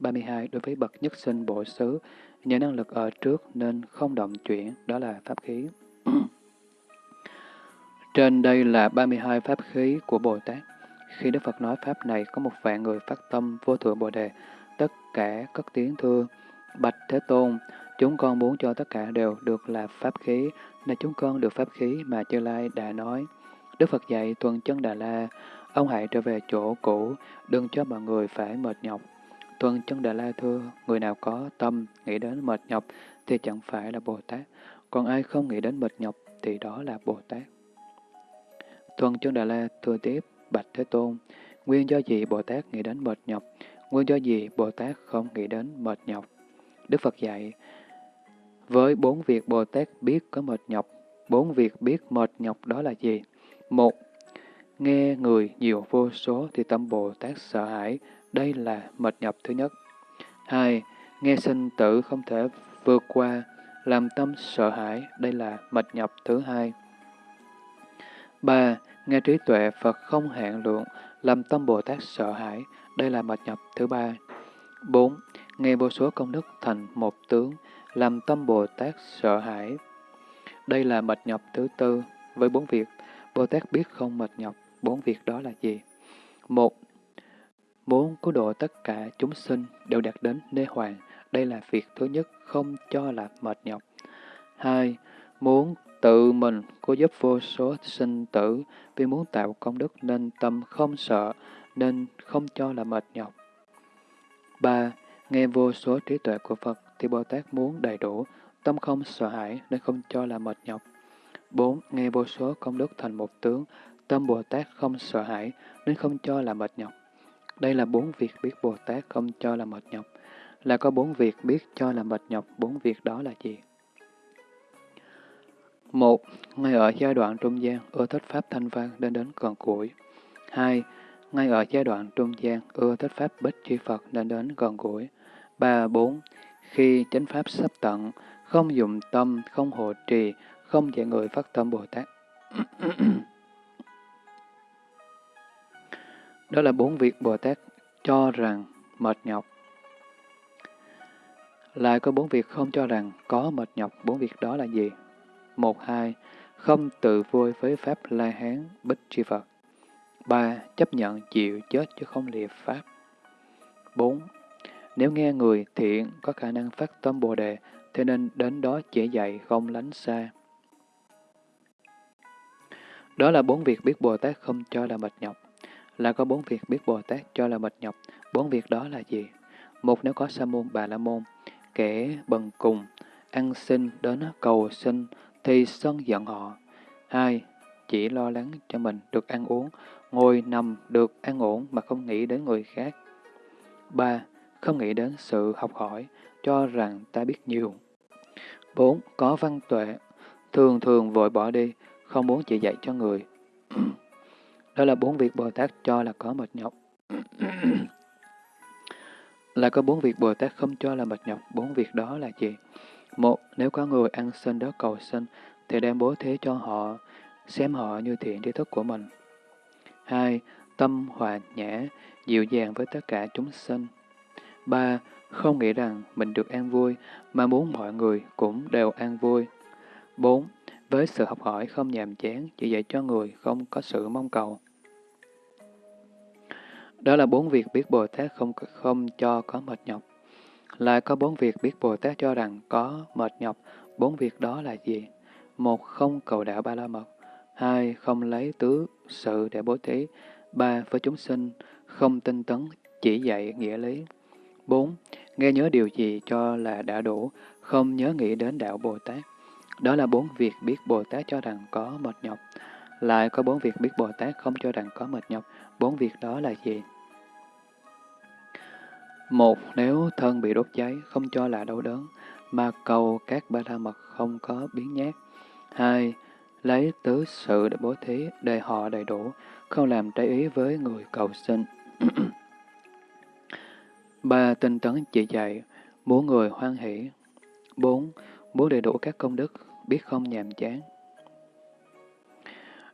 32. Đối với bậc nhất sinh bộ xứ, nhờ năng lực ở trước nên không động chuyển, đó là pháp khí. Trên đây là 32 pháp khí của Bồ Tát. Khi Đức Phật nói pháp này, có một vạn người phát tâm vô thượng Bồ Đề, tất cả cất tiếng thưa, Bạch Thế Tôn, chúng con muốn cho tất cả đều được là pháp khí, nên chúng con được pháp khí mà Chư Lai đã nói. Đức Phật dạy tuần chân Đà La, ông hãy trở về chỗ cũ, đừng cho mọi người phải mệt nhọc. Tuân chân Đà La thưa, người nào có tâm nghĩ đến mệt nhọc thì chẳng phải là Bồ Tát, còn ai không nghĩ đến mệt nhọc thì đó là Bồ Tát. Tuân chân Đà La thưa tiếp, Bạch Thế Tôn, nguyên do gì Bồ Tát nghĩ đến mệt nhọc, nguyên do gì Bồ Tát không nghĩ đến mệt nhọc. Đức Phật dạy, với bốn việc Bồ Tát biết có mệt nhọc, bốn việc biết mệt nhọc đó là gì? Một, nghe người nhiều vô số thì tâm Bồ Tát sợ hãi, đây là mệt nhọc thứ nhất. Hai, nghe sinh tử không thể vượt qua, làm tâm sợ hãi, đây là mệt nhọc thứ hai. Ba, nghe trí tuệ Phật không hạn lượng, làm tâm Bồ Tát sợ hãi, đây là mệt nhọc thứ ba. Bốn, nghe vô số công đức thành một tướng, làm tâm Bồ Tát sợ hãi. Đây là mệt nhọc thứ tư. Với bốn việc, Bồ Tát biết không mệt nhọc, bốn việc đó là gì? Một, muốn cứu độ tất cả chúng sinh đều đạt đến nê hoàng. Đây là việc thứ nhất, không cho là mệt nhọc. Hai, muốn tự mình cứu giúp vô số sinh tử vì muốn tạo công đức nên tâm không sợ, nên không cho là mệt nhọc. Ba, nghe vô số trí tuệ của Phật thì Bồ Tát muốn đầy đủ, tâm không sợ hãi nên không cho là mệt nhọc. 4. Nghe vô số công đức thành một tướng, tâm Bồ Tát không sợ hãi nên không cho là mệt nhọc. Đây là bốn việc biết Bồ Tát không cho là mệt nhọc. Là có bốn việc biết cho là mệt nhọc, bốn việc đó là gì? một Ngay ở giai đoạn trung gian, ưa thích Pháp thanh văn đến đến gần củi. hai Ngay ở giai đoạn trung gian, ưa thích Pháp bích chi Phật nên đến gần gũi. 3. 4. Khi chánh Pháp sắp tận, không dùng tâm, không hộ trì, không dạy người phát tâm Bồ Tát. Đó là bốn việc Bồ Tát cho rằng mệt nhọc. Lại có bốn việc không cho rằng có mệt nhọc, bốn việc đó là gì? Một, hai, không tự vui với Pháp La Hán, Bích Tri Phật. ba Chấp nhận chịu chết chứ không lìa Pháp. bốn Nếu nghe người thiện có khả năng phát tâm Bồ Đề, thế nên đến đó chỉ dạy không lánh xa. Đó là bốn việc biết Bồ Tát không cho là mệt nhọc. Là có bốn việc biết Bồ Tát cho là mệt nhọc. Bốn việc đó là gì? Một nếu có sa môn bà la môn, kẻ bần cùng, ăn xin đến cầu xin thì sân giận họ. Hai, chỉ lo lắng cho mình được ăn uống, ngồi nằm được an ổn mà không nghĩ đến người khác. Ba, không nghĩ đến sự học hỏi, cho rằng ta biết nhiều. Bốn, có văn tuệ, thường thường vội bỏ đi, không muốn chỉ dạy cho người. Đó là bốn việc Bồ Tát cho là có mệt nhọc. là có bốn việc Bồ Tát không cho là mệt nhọc. Bốn việc đó là gì? Một, nếu có người ăn xin đó cầu xin, thì đem bố thí cho họ, xem họ như thiện tri thức của mình. Hai, tâm hòa nhã, dịu dàng với tất cả chúng sinh. Ba, không nghĩ rằng mình được an vui, mà muốn mọi người cũng đều an vui. Bốn, với sự học hỏi không nhàm chán, chỉ dạy cho người không có sự mong cầu. Đó là bốn việc biết Bồ Tát không không cho có mệt nhọc. Lại có bốn việc biết Bồ Tát cho rằng có mệt nhọc, bốn việc đó là gì? Một, không cầu đạo ba la mật. Hai, không lấy tứ sự để bố thí. Ba, với chúng sinh, không tinh tấn, chỉ dạy nghĩa lý. Bốn, nghe nhớ điều gì cho là đã đủ, không nhớ nghĩ đến đạo Bồ Tát. Đó là bốn việc biết Bồ Tát cho rằng có mệt nhọc. Lại có bốn việc biết Bồ Tát không cho rằng có mệt nhọc. Bốn việc đó là gì? Một, nếu thân bị đốt cháy, không cho là đau đớn, mà cầu các ba la mật không có biến nhát. Hai, lấy tứ sự để bố thí, để họ đầy đủ, không làm trái ý với người cầu sinh. ba, tinh tấn chỉ dạy, muốn người hoan hỷ. Bốn, muốn đầy đủ các công đức, biết không nhàm chán.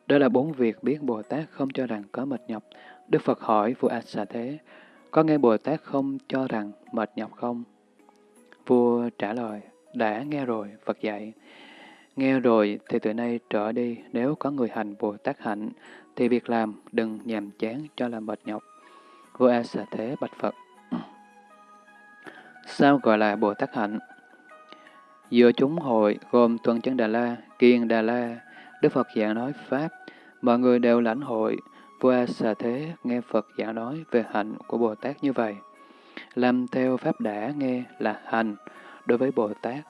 Đó là bốn việc biết Bồ Tát không cho rằng có mệt nhọc. Đức Phật hỏi vua A Xà Thế, có nghe Bồ Tát không cho rằng mệt nhọc không? Vua trả lời, đã nghe rồi, Phật dạy. Nghe rồi thì từ nay trở đi, nếu có người hành Bồ Tát hạnh, thì việc làm đừng nhàm chán cho là mệt nhọc. Vua A Xà Thế bạch Phật. Sao gọi là Bồ Tát hạnh? Giữa chúng hội gồm Tuần Chân Đà La, Kiên Đà La, Đức Phật giảng nói Pháp, mọi người đều lãnh hội, vua xà thế nghe Phật giảng nói về hạnh của Bồ Tát như vậy. Làm theo Pháp đã nghe là hành, đối với Bồ Tát,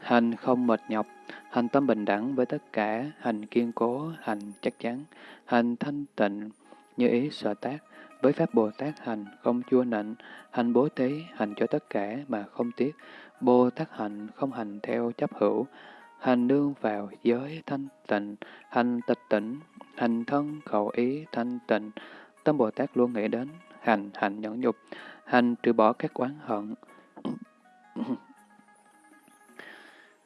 hành không mệt nhọc, hành tâm bình đẳng với tất cả, hành kiên cố, hành chắc chắn, hành thanh tịnh, như ý sở tác, với Pháp Bồ Tát hành không chua nịnh, hành bố thí, hành cho tất cả mà không tiếc, Bồ Tát hành không hành theo chấp hữu, hành nương vào giới thanh tịnh, hành tịch tỉnh, hành thân khẩu ý thanh tịnh. Tâm Bồ Tát luôn nghĩ đến hành, hành nhẫn nhục, hành trừ bỏ các quán hận.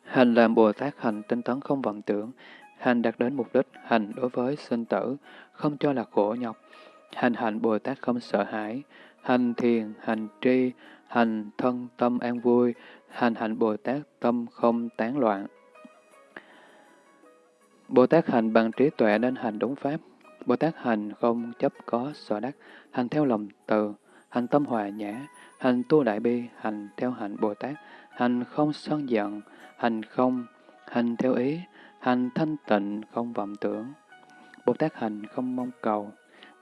hành làm Bồ Tát hành tinh tấn không vọng tưởng, hành đạt đến mục đích, hành đối với sinh tử, không cho là khổ nhọc. Hành hành Bồ Tát không sợ hãi, hành thiền, hành tri, hành thân tâm an vui, hành hạnh Bồ Tát tâm không tán loạn. Bồ Tát hành bằng trí tuệ nên hành đúng pháp. Bồ Tát hành không chấp có sở đắc, hành theo lòng từ, hành tâm hòa nhã, hành tu đại bi, hành theo hạnh Bồ Tát, hành không sân giận, hành không, hành theo ý, hành thanh tịnh, không vọng tưởng. Bồ Tát hành không mong cầu.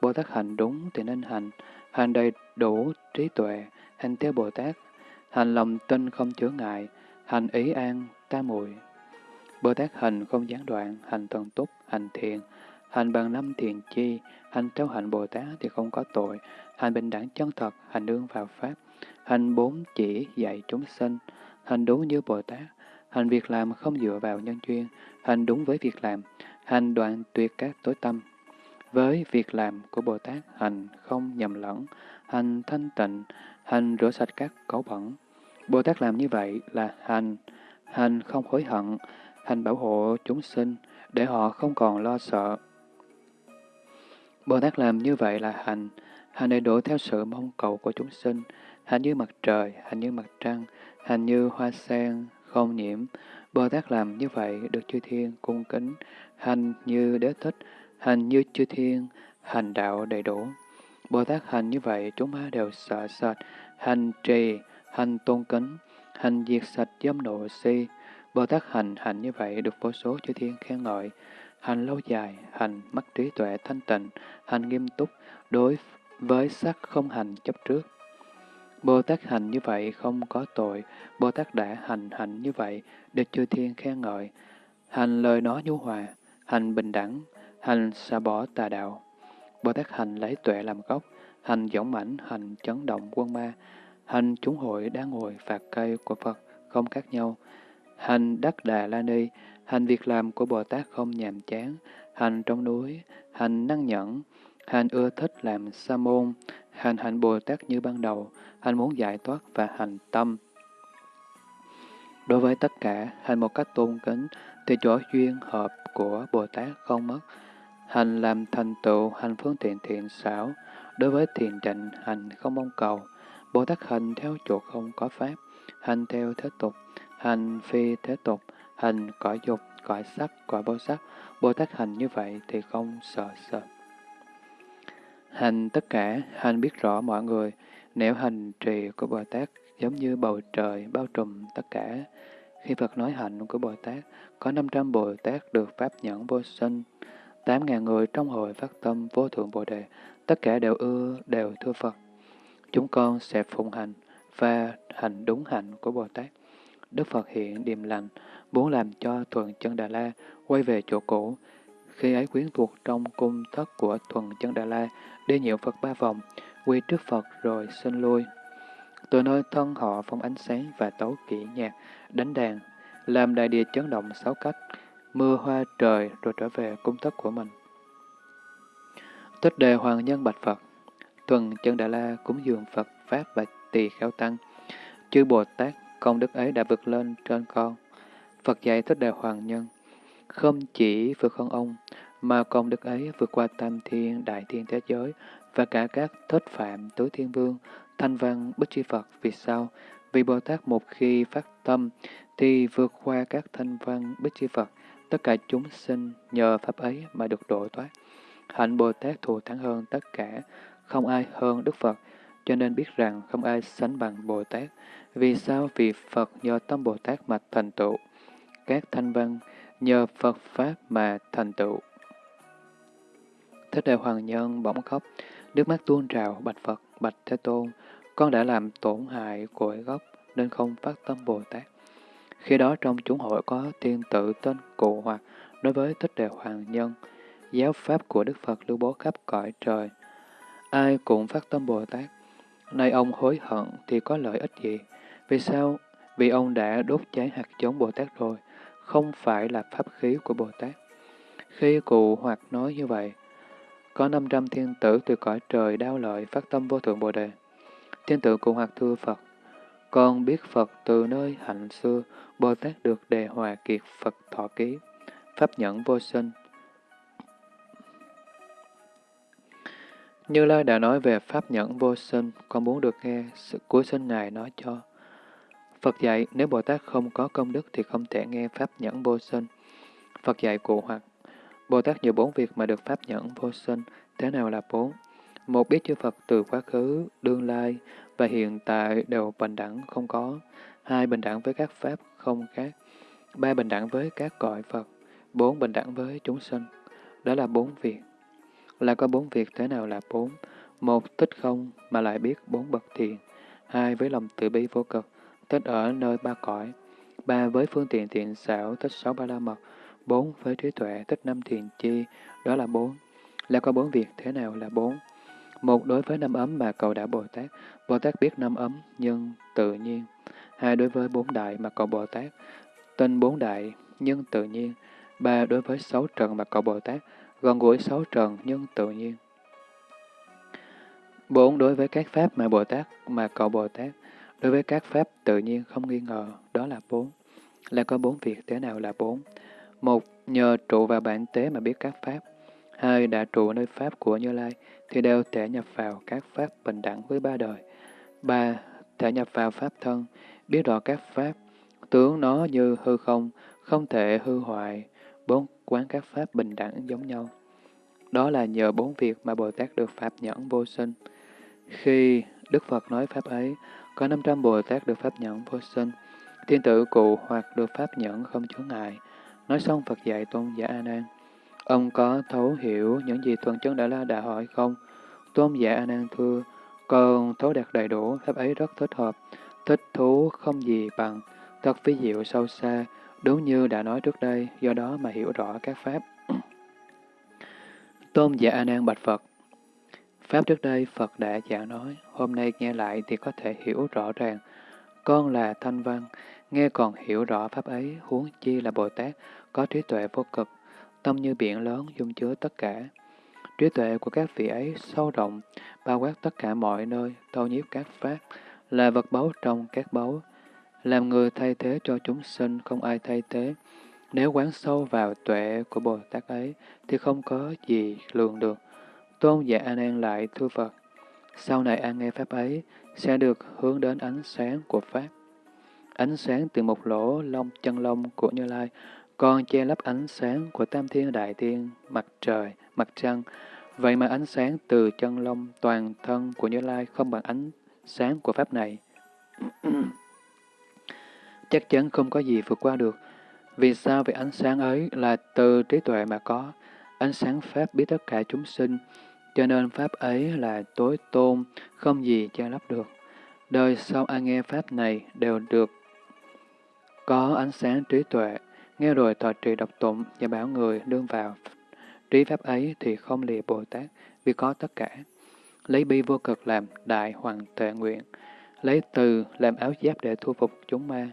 Bồ Tát hành đúng thì nên hành, hành đầy đủ trí tuệ, hành theo Bồ Tát, hành lòng tin không chứa ngại, hành ý an, ta muội. Bồ Tát hành không gián đoạn, hành thần túc, hành thiền, hành bằng năm thiền chi, hành theo hạnh Bồ Tát thì không có tội, hành bình đẳng chân thật, hành đương vào Pháp, hành bốn chỉ dạy chúng sinh, hành đúng như Bồ Tát, hành việc làm không dựa vào nhân duyên, hành đúng với việc làm, hành đoạn tuyệt các tối tâm. Với việc làm của Bồ Tát, hành không nhầm lẫn, hành thanh tịnh, hành rửa sạch các cấu bẩn. Bồ Tát làm như vậy là hành, hành không hối hận, hành bảo hộ chúng sinh, để họ không còn lo sợ. Bồ Tát làm như vậy là hành, hành đầy đủ theo sự mong cầu của chúng sinh, hành như mặt trời, hành như mặt trăng, hành như hoa sen, không nhiễm. Bồ Tát làm như vậy được chư thiên cung kính, hành như đế thích, hành như chư thiên, hành đạo đầy đủ. Bồ Tát hành như vậy chúng ta đều sợ sệt, hành trì, hành tôn kính, hành diệt sạch dâm nộ si, Bồ Tát hành hành như vậy được vô số chư thiên khen ngợi, hành lâu dài, hành mắt trí tuệ thanh tịnh, hành nghiêm túc, đối với sắc không hành chấp trước. Bồ Tát hành như vậy không có tội, Bồ Tát đã hành hành như vậy được chư thiên khen ngợi, hành lời nói nhu hòa, hành bình đẳng, hành xa bỏ tà đạo. Bồ Tát hành lấy tuệ làm gốc, hành dõng mãnh, hành chấn động quân ma, hành chúng hội đang ngồi phạt cây của Phật không khác nhau, hành đắc đà la ni, hành việc làm của Bồ Tát không nhàm chán, hành trong núi, hành năng nhẫn, hành ưa thích làm sa môn, hành hạnh Bồ Tát như ban đầu, hành muốn giải thoát và hành tâm. Đối với tất cả, hành một cách tôn kính, thì chỗ duyên hợp của Bồ Tát không mất. Hành làm thành tựu, hành phương tiện thiện xảo, đối với thiền trịnh, hành không mong cầu. Bồ Tát hành theo chỗ không có pháp, hành theo thế tục, hành phi thế tục, hành cõi dục, cõi sắc, cõi vô sắc, Bồ Tát hành như vậy thì không sợ sợ. Hành tất cả, hành biết rõ mọi người, nếu hành trì của Bồ Tát giống như bầu trời bao trùm tất cả. Khi Phật nói hạnh của Bồ Tát, có 500 Bồ Tát được Pháp nhẫn vô sinh, 8.000 người trong hội phát tâm vô thượng Bồ Đề, tất cả đều ưa, đều thưa Phật. Chúng con sẽ phụng hành và hành đúng hạnh của Bồ Tát. Đức Phật hiện điềm lành, muốn làm cho Thuần Chân Đà La quay về chỗ cũ. Khi ấy quyến thuộc trong cung thất của Thuần Chân Đà La, đi nhiễu Phật ba vòng, quy trước Phật rồi xin lui. từ nơi thân họ phong ánh sáng và tấu kỹ nhạc, đánh đàn, làm đại địa chấn động sáu cách, mưa hoa trời rồi trở về cung thất của mình. Tích đề Hoàng Nhân Bạch Phật Tuần chân Đà La cúng dường Phật, Pháp và Tỳ Kheo Tăng. Chư Bồ Tát, công đức ấy đã vượt lên trên con. Phật dạy Thích Đề Hoàng Nhân, không chỉ vượt hơn ông, mà công đức ấy vượt qua tam thiên, đại thiên thế giới và cả các thất phạm, tứ thiên vương, thanh văn, bích chi Phật. Vì sao? Vì Bồ Tát một khi phát tâm thì vượt qua các thanh văn, bích chi Phật, tất cả chúng sinh nhờ Pháp ấy mà được độ thoát. Hạnh Bồ Tát thù thắng hơn tất cả, không ai hơn Đức Phật, cho nên biết rằng không ai sánh bằng Bồ Tát. Vì sao? Vì Phật nhờ tâm Bồ Tát mà thành tựu. Các thanh văn nhờ Phật Pháp mà thành tựu. Thích Đại Hoàng Nhân bỗng khóc, nước mắt tuôn trào, bạch Phật, bạch Thế Tôn, con đã làm tổn hại cội gốc nên không phát tâm Bồ Tát. Khi đó trong chúng hội có thiên tử tên cụ hoặc đối với Thích Đề Hoàng Nhân, giáo pháp của Đức Phật lưu bố khắp cõi trời. Ai cũng phát tâm Bồ Tát. Nay ông hối hận thì có lợi ích gì? Vì sao? Vì ông đã đốt cháy hạt giống Bồ Tát rồi, không phải là pháp khí của Bồ Tát. Khi cụ hoặc nói như vậy, có 500 thiên tử từ cõi trời đau lợi phát tâm vô thượng Bồ Đề. Thiên tử cụ hoặc thưa Phật, con biết Phật từ nơi hạnh xưa, Bồ Tát được đề hòa kiệt Phật thọ ký, pháp nhẫn vô sinh, Như Lai đã nói về Pháp nhẫn vô sinh, con muốn được nghe sự cuối sinh Ngài nói cho. Phật dạy, nếu Bồ Tát không có công đức thì không thể nghe Pháp nhẫn vô sinh. Phật dạy cụ hoặc, Bồ Tát nhiều bốn việc mà được Pháp nhẫn vô sinh, thế nào là bốn? Một biết chư Phật từ quá khứ, đương lai và hiện tại đều bình đẳng không có. Hai bình đẳng với các Pháp không khác. Ba bình đẳng với các cõi Phật. Bốn bình đẳng với chúng sinh. Đó là bốn việc là có bốn việc thế nào là bốn. Một, tích không mà lại biết bốn bậc thiền. Hai, với lòng tự bi vô cực, tích ở nơi ba cõi. Ba, với phương tiện thiện xảo, tích sáu ba la mật. Bốn, với trí tuệ, tích năm thiền chi, đó là bốn. Là có bốn việc thế nào là bốn. Một, đối với năm ấm mà cầu đã Bồ Tát. Bồ Tát biết năm ấm, nhưng tự nhiên. Hai, đối với bốn đại mà cầu Bồ Tát. Tên bốn đại, nhưng tự nhiên. Ba, đối với sáu trần mà cầu Bồ Tát Vâng, gần gũi sáu trần nhưng tự nhiên. Bốn đối với các pháp mà Bồ Tát mà cậu Bồ Tát, đối với các pháp tự nhiên không nghi ngờ, đó là bốn. Là có bốn việc thế nào là bốn? Một, nhờ trụ vào bản tế mà biết các pháp. Hai, đã trụ nơi pháp của Như Lai, thì đều thể nhập vào các pháp bình đẳng với ba đời. Ba, thể nhập vào pháp thân, biết rõ các pháp, tướng nó như hư không, không thể hư hoại. Bốn, quán các pháp bình đẳng giống nhau. Đó là nhờ bốn việc mà Bồ Tát được Pháp nhẫn vô sinh. Khi Đức Phật nói Pháp ấy, có 500 Bồ Tát được Pháp nhẫn vô sinh, thiên tử cụ hoặc được Pháp nhẫn không chướng ngại. Nói xong Phật dạy Tôn giả A Nan. Ông có thấu hiểu những gì Tuần Chân Đã La đã hỏi không? Tôn giả A Nan thưa, còn thấu đạt đầy đủ, Pháp ấy rất thích hợp, thích thú không gì bằng, thật phi diệu sâu xa, Đúng như đã nói trước đây, do đó mà hiểu rõ các Pháp. Tôn giả A Nan bạch Phật Pháp trước đây Phật đã giảng nói, hôm nay nghe lại thì có thể hiểu rõ ràng. Con là thanh văn, nghe còn hiểu rõ Pháp ấy, huống chi là Bồ Tát, có trí tuệ vô cực, tâm như biển lớn dung chứa tất cả. Trí tuệ của các vị ấy sâu rộng, bao quát tất cả mọi nơi, thâu nhiếp các Pháp, là vật báu trong các báu, làm người thay thế cho chúng sinh, không ai thay thế. Nếu quán sâu vào tuệ của Bồ Tát ấy, thì không có gì lường được. Tôn giả A Nan lại thưa Phật, sau này an nghe Pháp ấy, sẽ được hướng đến ánh sáng của Pháp. Ánh sáng từ một lỗ lông chân lông của Như Lai, còn che lấp ánh sáng của Tam Thiên Đại Thiên, mặt trời, mặt trăng. Vậy mà ánh sáng từ chân lông toàn thân của Như Lai không bằng ánh sáng của Pháp này. chắc chắn không có gì vượt qua được. Vì sao? Vì ánh sáng ấy là từ trí tuệ mà có, ánh sáng Pháp biết tất cả chúng sinh, cho nên Pháp ấy là tối tôn, không gì che lấp được. Đời sau ai nghe Pháp này đều được có ánh sáng trí tuệ, nghe rồi thọ trì độc tụng và bảo người đương vào. Trí Pháp ấy thì không lìa Bồ Tát, vì có tất cả. Lấy bi vô cực làm đại hoàng tệ nguyện, lấy từ làm áo giáp để thu phục chúng ma.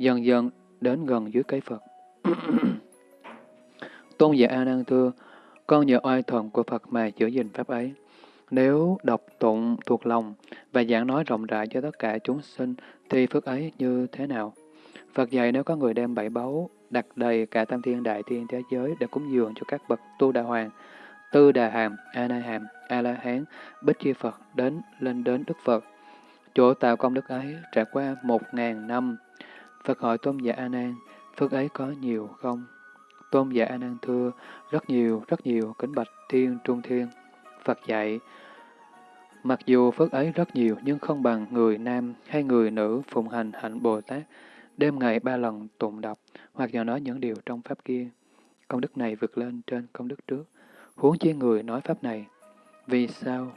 Dần dần đến gần dưới cây Phật. Tôn giả A Nan thưa, con nhờ oai thần của Phật mà giữ gìn pháp ấy. Nếu đọc tụng thuộc lòng và giảng nói rộng rãi cho tất cả chúng sinh thì phước ấy như thế nào? Phật dạy nếu có người đem bảy báu đặt đầy cả tam thiên đại thiên thế giới để cúng dường cho các bậc tu đà hoàng, tư đà hàm, a na hàm, a la hán, bích chi Phật đến lên đến Đức Phật. Chỗ tạo công đức ấy trải qua một ngàn năm. Phật hỏi tôn giả A Nan, phước ấy có nhiều không? Tôn giả A Nan thưa, rất nhiều, rất nhiều, kính bạch thiên trung thiên. Phật dạy, mặc dù phước ấy rất nhiều nhưng không bằng người nam hay người nữ phụng hành hạnh Bồ Tát, đêm ngày ba lần tụng đọc hoặc nhờ nói những điều trong pháp kia. Công đức này vượt lên trên công đức trước. Huống chi người nói pháp này. Vì sao?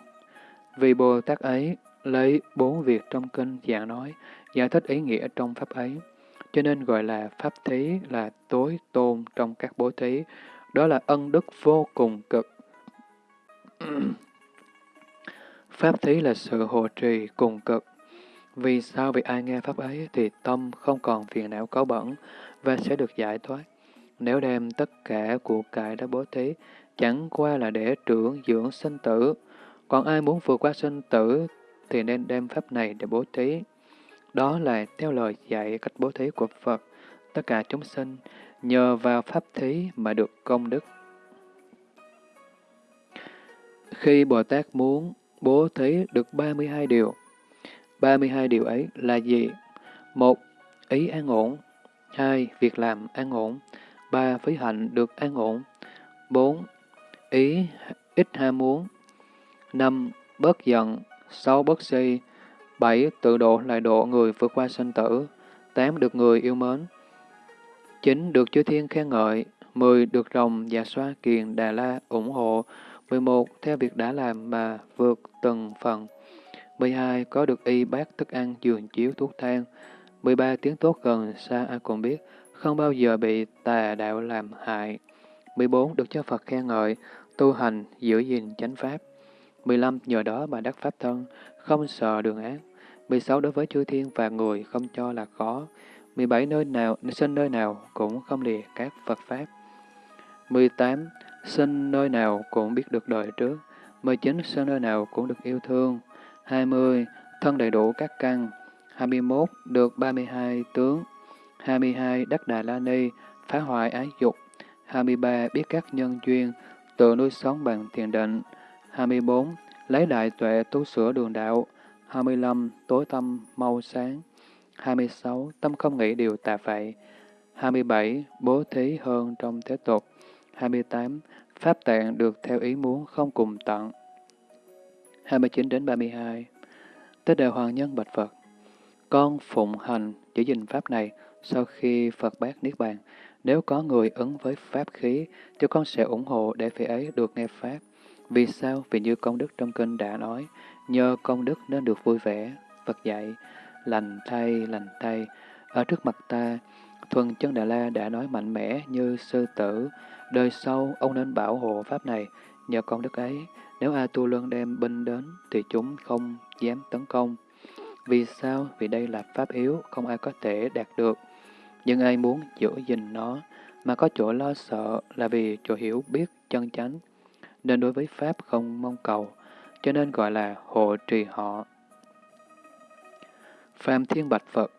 Vì Bồ Tát ấy lấy bốn việc trong kinh giảng nói, giải thích ý nghĩa trong pháp ấy. Cho nên gọi là pháp thí là tối tôn trong các bố thí. Đó là ân đức vô cùng cực. pháp thí là sự hộ trì cùng cực. Vì sao? Vì ai nghe Pháp ấy thì tâm không còn phiền não có bẩn và sẽ được giải thoát. Nếu đem tất cả của cải đã bố thí, chẳng qua là để trưởng dưỡng sinh tử. Còn ai muốn vượt qua sinh tử thì nên đem Pháp này để bố thí. Đó là theo lời dạy cách bố thí của Phật. Tất cả chúng sinh nhờ vào Pháp thí mà được công đức. Khi Bồ Tát muốn bố thí được 32 điều, 32 điều ấy là gì? một Ý an ổn. hai Việc làm an ổn. ba Phí hạnh được an ổn. bốn Ý ít ham muốn. năm Bớt giận. sáu bớt si bảy Tự độ lại độ người vượt qua sinh tử. tám Được người yêu mến. chín Được chư thiên khen ngợi. mười Được rồng và xoa kiền Đà La ủng hộ. mười một Theo việc đã làm mà vượt từng phần. 12. Có được y bát thức ăn, giường chiếu, thuốc thang. 13. Tiếng tốt gần, xa ai cũng biết, không bao giờ bị tà đạo làm hại. 14. Được cho Phật khen ngợi, tu hành, giữ gìn chánh pháp. 15. Nhờ đó mà đắc pháp thân, không sợ đường ác. 16. Đối với chư thiên và người không cho là khó. 17. Nơi nào, sinh nơi nào cũng không lìa các Phật Pháp. 18. Sinh nơi nào cũng biết được đời trước. 19. Sinh nơi nào cũng được yêu thương. 20. Thân đầy đủ các căn. 21. Được 32 tướng. 22. Đắc Đà La Ni, phá hoại ái dục. 23. Biết các nhân duyên, tự nuôi sống bằng thiền định. 24. Lấy đại tuệ tu sửa đường đạo. 25. Tối tâm mau sáng. 26. Tâm không nghĩ điều tà vậy. 27. Bố thí hơn trong thế tục. 28. Pháp tạng được theo ý muốn không cùng tận. 29 đến 32 Tế Đề Hoàng Nhân bạch Phật Con phụng hành giữ gìn Pháp này sau khi Phật bác Niết Bàn. Nếu có người ứng với Pháp khí, thì con sẽ ủng hộ để vị ấy được nghe Pháp. Vì sao? Vì như công đức trong kinh đã nói, nhờ công đức nên được vui vẻ. Phật dạy, lành thay, lành thay. Ở trước mặt ta, Thuần chân Đà La đã nói mạnh mẽ như sư tử. Đời sau, ông nên bảo hộ Pháp này. Nhờ công đức ấy, nếu A Tu Luân đem binh đến, thì chúng không dám tấn công. Vì sao? Vì đây là pháp yếu, không ai có thể đạt được. Nhưng ai muốn giữ gìn nó, mà có chỗ lo sợ là vì chỗ hiểu biết chân chánh. Nên đối với Pháp không mong cầu, cho nên gọi là hộ trì họ. Phạm Thiên Bạch Phật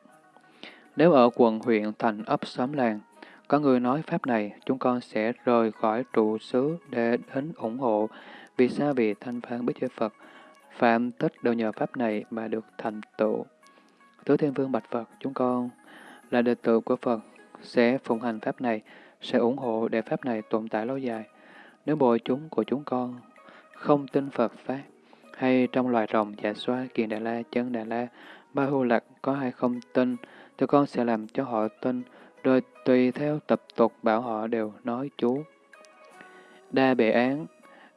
Nếu ở quận huyện thành ấp xóm làng, có người nói Pháp này, chúng con sẽ rời khỏi trụ xứ để đến ủng hộ vì sao? Vì thanh phán bích giới Phật, phạm tất đều nhờ Pháp này mà được thành tựu. Tứ Thiên Vương Bạch Phật, chúng con là đệ tử của Phật, sẽ phụng hành Pháp này, sẽ ủng hộ để Pháp này tồn tại lâu dài. Nếu bộ chúng của chúng con không tin Phật Pháp, hay trong loài rồng, dạ xoa, kiền Đà La, chân Đà La, ba hưu lạc có hay không tin, thì con sẽ làm cho họ tin, rồi tùy theo tập tục bảo họ đều nói chú. Đa bệ án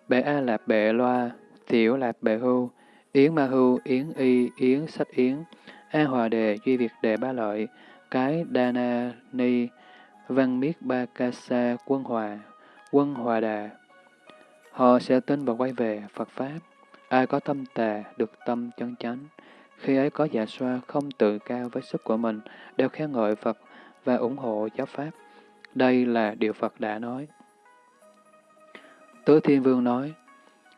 Bệ A Lạp Bệ Loa, Tiểu Lạp Bệ Hưu, Yến Ma Hưu, Yến Y, Yến Sách Yến, A Hòa Đề, Duy Việt Đề Ba Lợi, Cái Đa Na Ni, Văn Miết Ba Ca Sa, Quân Hòa, Quân Hòa Đà. Họ sẽ tin và quay về Phật Pháp. Ai có tâm tà, được tâm chân chánh. Khi ấy có dạ xoa không tự cao với sức của mình, đều khen ngợi Phật và ủng hộ giáo Pháp. Đây là điều Phật đã nói. Tứ Thiên Vương nói,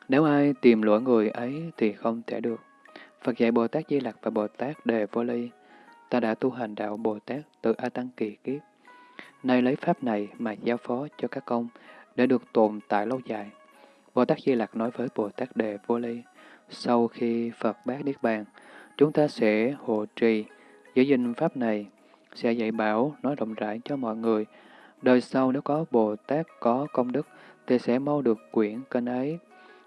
nếu ai tìm lỗi người ấy thì không thể được. Phật dạy Bồ Tát Di Lặc và Bồ Tát Đề Vô Ly, ta đã tu hành đạo Bồ Tát từ A Tăng Kỳ Kiếp. Nay lấy Pháp này mà giao phó cho các công để được tồn tại lâu dài. Bồ Tát Di Lặc nói với Bồ Tát Đề Vô Ly, sau khi Phật bác Niết Bàn, chúng ta sẽ hộ trì, giữ gìn Pháp này, sẽ dạy bảo, nói rộng rãi cho mọi người. Đời sau nếu có Bồ Tát có công đức, thì sẽ mau được quyển kênh ấy.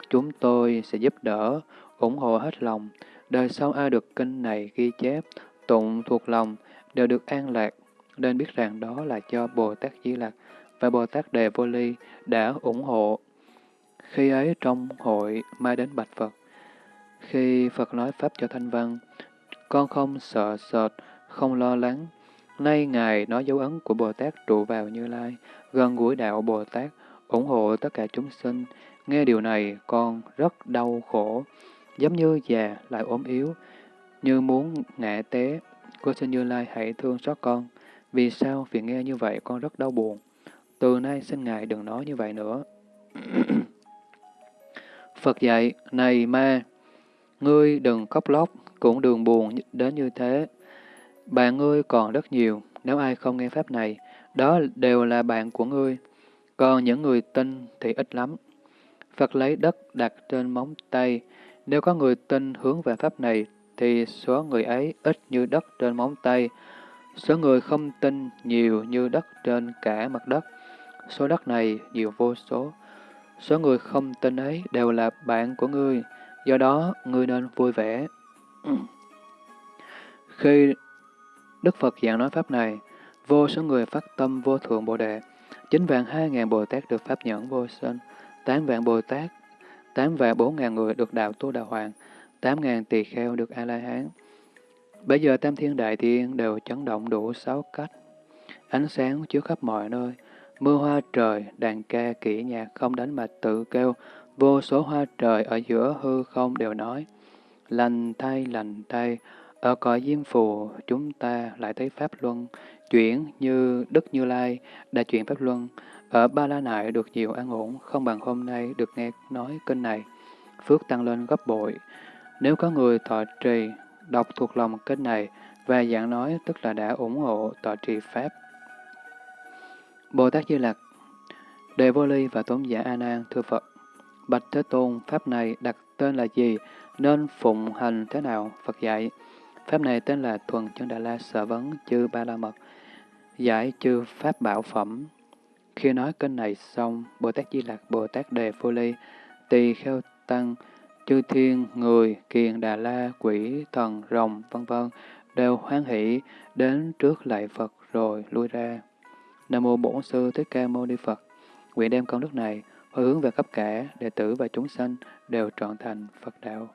Chúng tôi sẽ giúp đỡ, ủng hộ hết lòng. Đời sau ai được kinh này ghi chép, tụng thuộc lòng, đều được an lạc, nên biết rằng đó là cho Bồ Tát Di Lặc và Bồ Tát Đề Vô Ly đã ủng hộ. Khi ấy trong hội mai đến bạch Phật, khi Phật nói Pháp cho Thanh Văn, con không sợ sệt, không lo lắng. Nay Ngài nói dấu ấn của Bồ Tát trụ vào Như Lai, gần gũi đạo Bồ Tát, ủng hộ tất cả chúng sinh. Nghe điều này, con rất đau khổ, giống như già lại ốm yếu, như muốn ngã té. Cô xin Như Lai hãy thương xót con. Vì sao? Vì nghe như vậy con rất đau buồn. Từ nay xin Ngài đừng nói như vậy nữa. Phật dạy, này ma, ngươi đừng khóc lóc, cũng đừng buồn đến như thế. Bạn ngươi còn rất nhiều, nếu ai không nghe Pháp này, đó đều là bạn của ngươi. Còn những người tin thì ít lắm. Phật lấy đất đặt trên móng tay. Nếu có người tin hướng về Pháp này, thì số người ấy ít như đất trên móng tay. Số người không tin nhiều như đất trên cả mặt đất. Số đất này nhiều vô số. Số người không tin ấy đều là bạn của ngươi, do đó ngươi nên vui vẻ. Khi Đức Phật giảng nói Pháp này, vô số người phát tâm vô thượng Bồ Đề, chín vạn hai ngàn Bồ Tát được Pháp nhẫn vô sinh, tám vạn Bồ Tát, tám vạn bốn ngàn người được đạo tu đà hoàng, tám ngàn tỳ kheo được A-la-hán. Bây giờ tam thiên đại thiên đều chấn động đủ sáu cách. Ánh sáng chiếu khắp mọi nơi, mưa hoa trời, đàn ca kỹ nhạc không đánh mà tự kêu, vô số hoa trời ở giữa hư không đều nói, lành thay, lành thay, ở cõi diêm phù, chúng ta lại thấy Pháp Luân, chuyển như Đức Như Lai đã chuyển Pháp Luân. Ở Ba La Nại được nhiều an ổn, không bằng hôm nay được nghe nói kinh này. Phước tăng lên gấp bội. Nếu có người thọ trì, đọc thuộc lòng kinh này và giảng nói tức là đã ủng hộ tọa trì Pháp. Bồ Tát Di Lặc Đề Vô Ly và Tôn giả A Nan thưa Phật, Bạch Thế Tôn, Pháp này đặt tên là gì, nên phụng hành thế nào? Phật dạy, Pháp này tên là Thuần Chân Đà La Sở Vấn Chư Ba La Mật, giải chư Pháp Bảo Phẩm. Khi nói kênh này xong, Bồ Tát Di Lặc, Bồ Tát Đề Vô Ly, Tỳ Kheo Tăng, chư thiên, người, kiền, đà la, quỷ, thần, rồng, vân vân đều hoan hỷ đến trước lại Phật rồi lui ra. Nam mô Bổn sư Thích Ca Mâu Ni Phật. Nguyện đem công đức này hồi hướng về khắp cả đệ tử và chúng sanh đều trọn thành Phật đạo.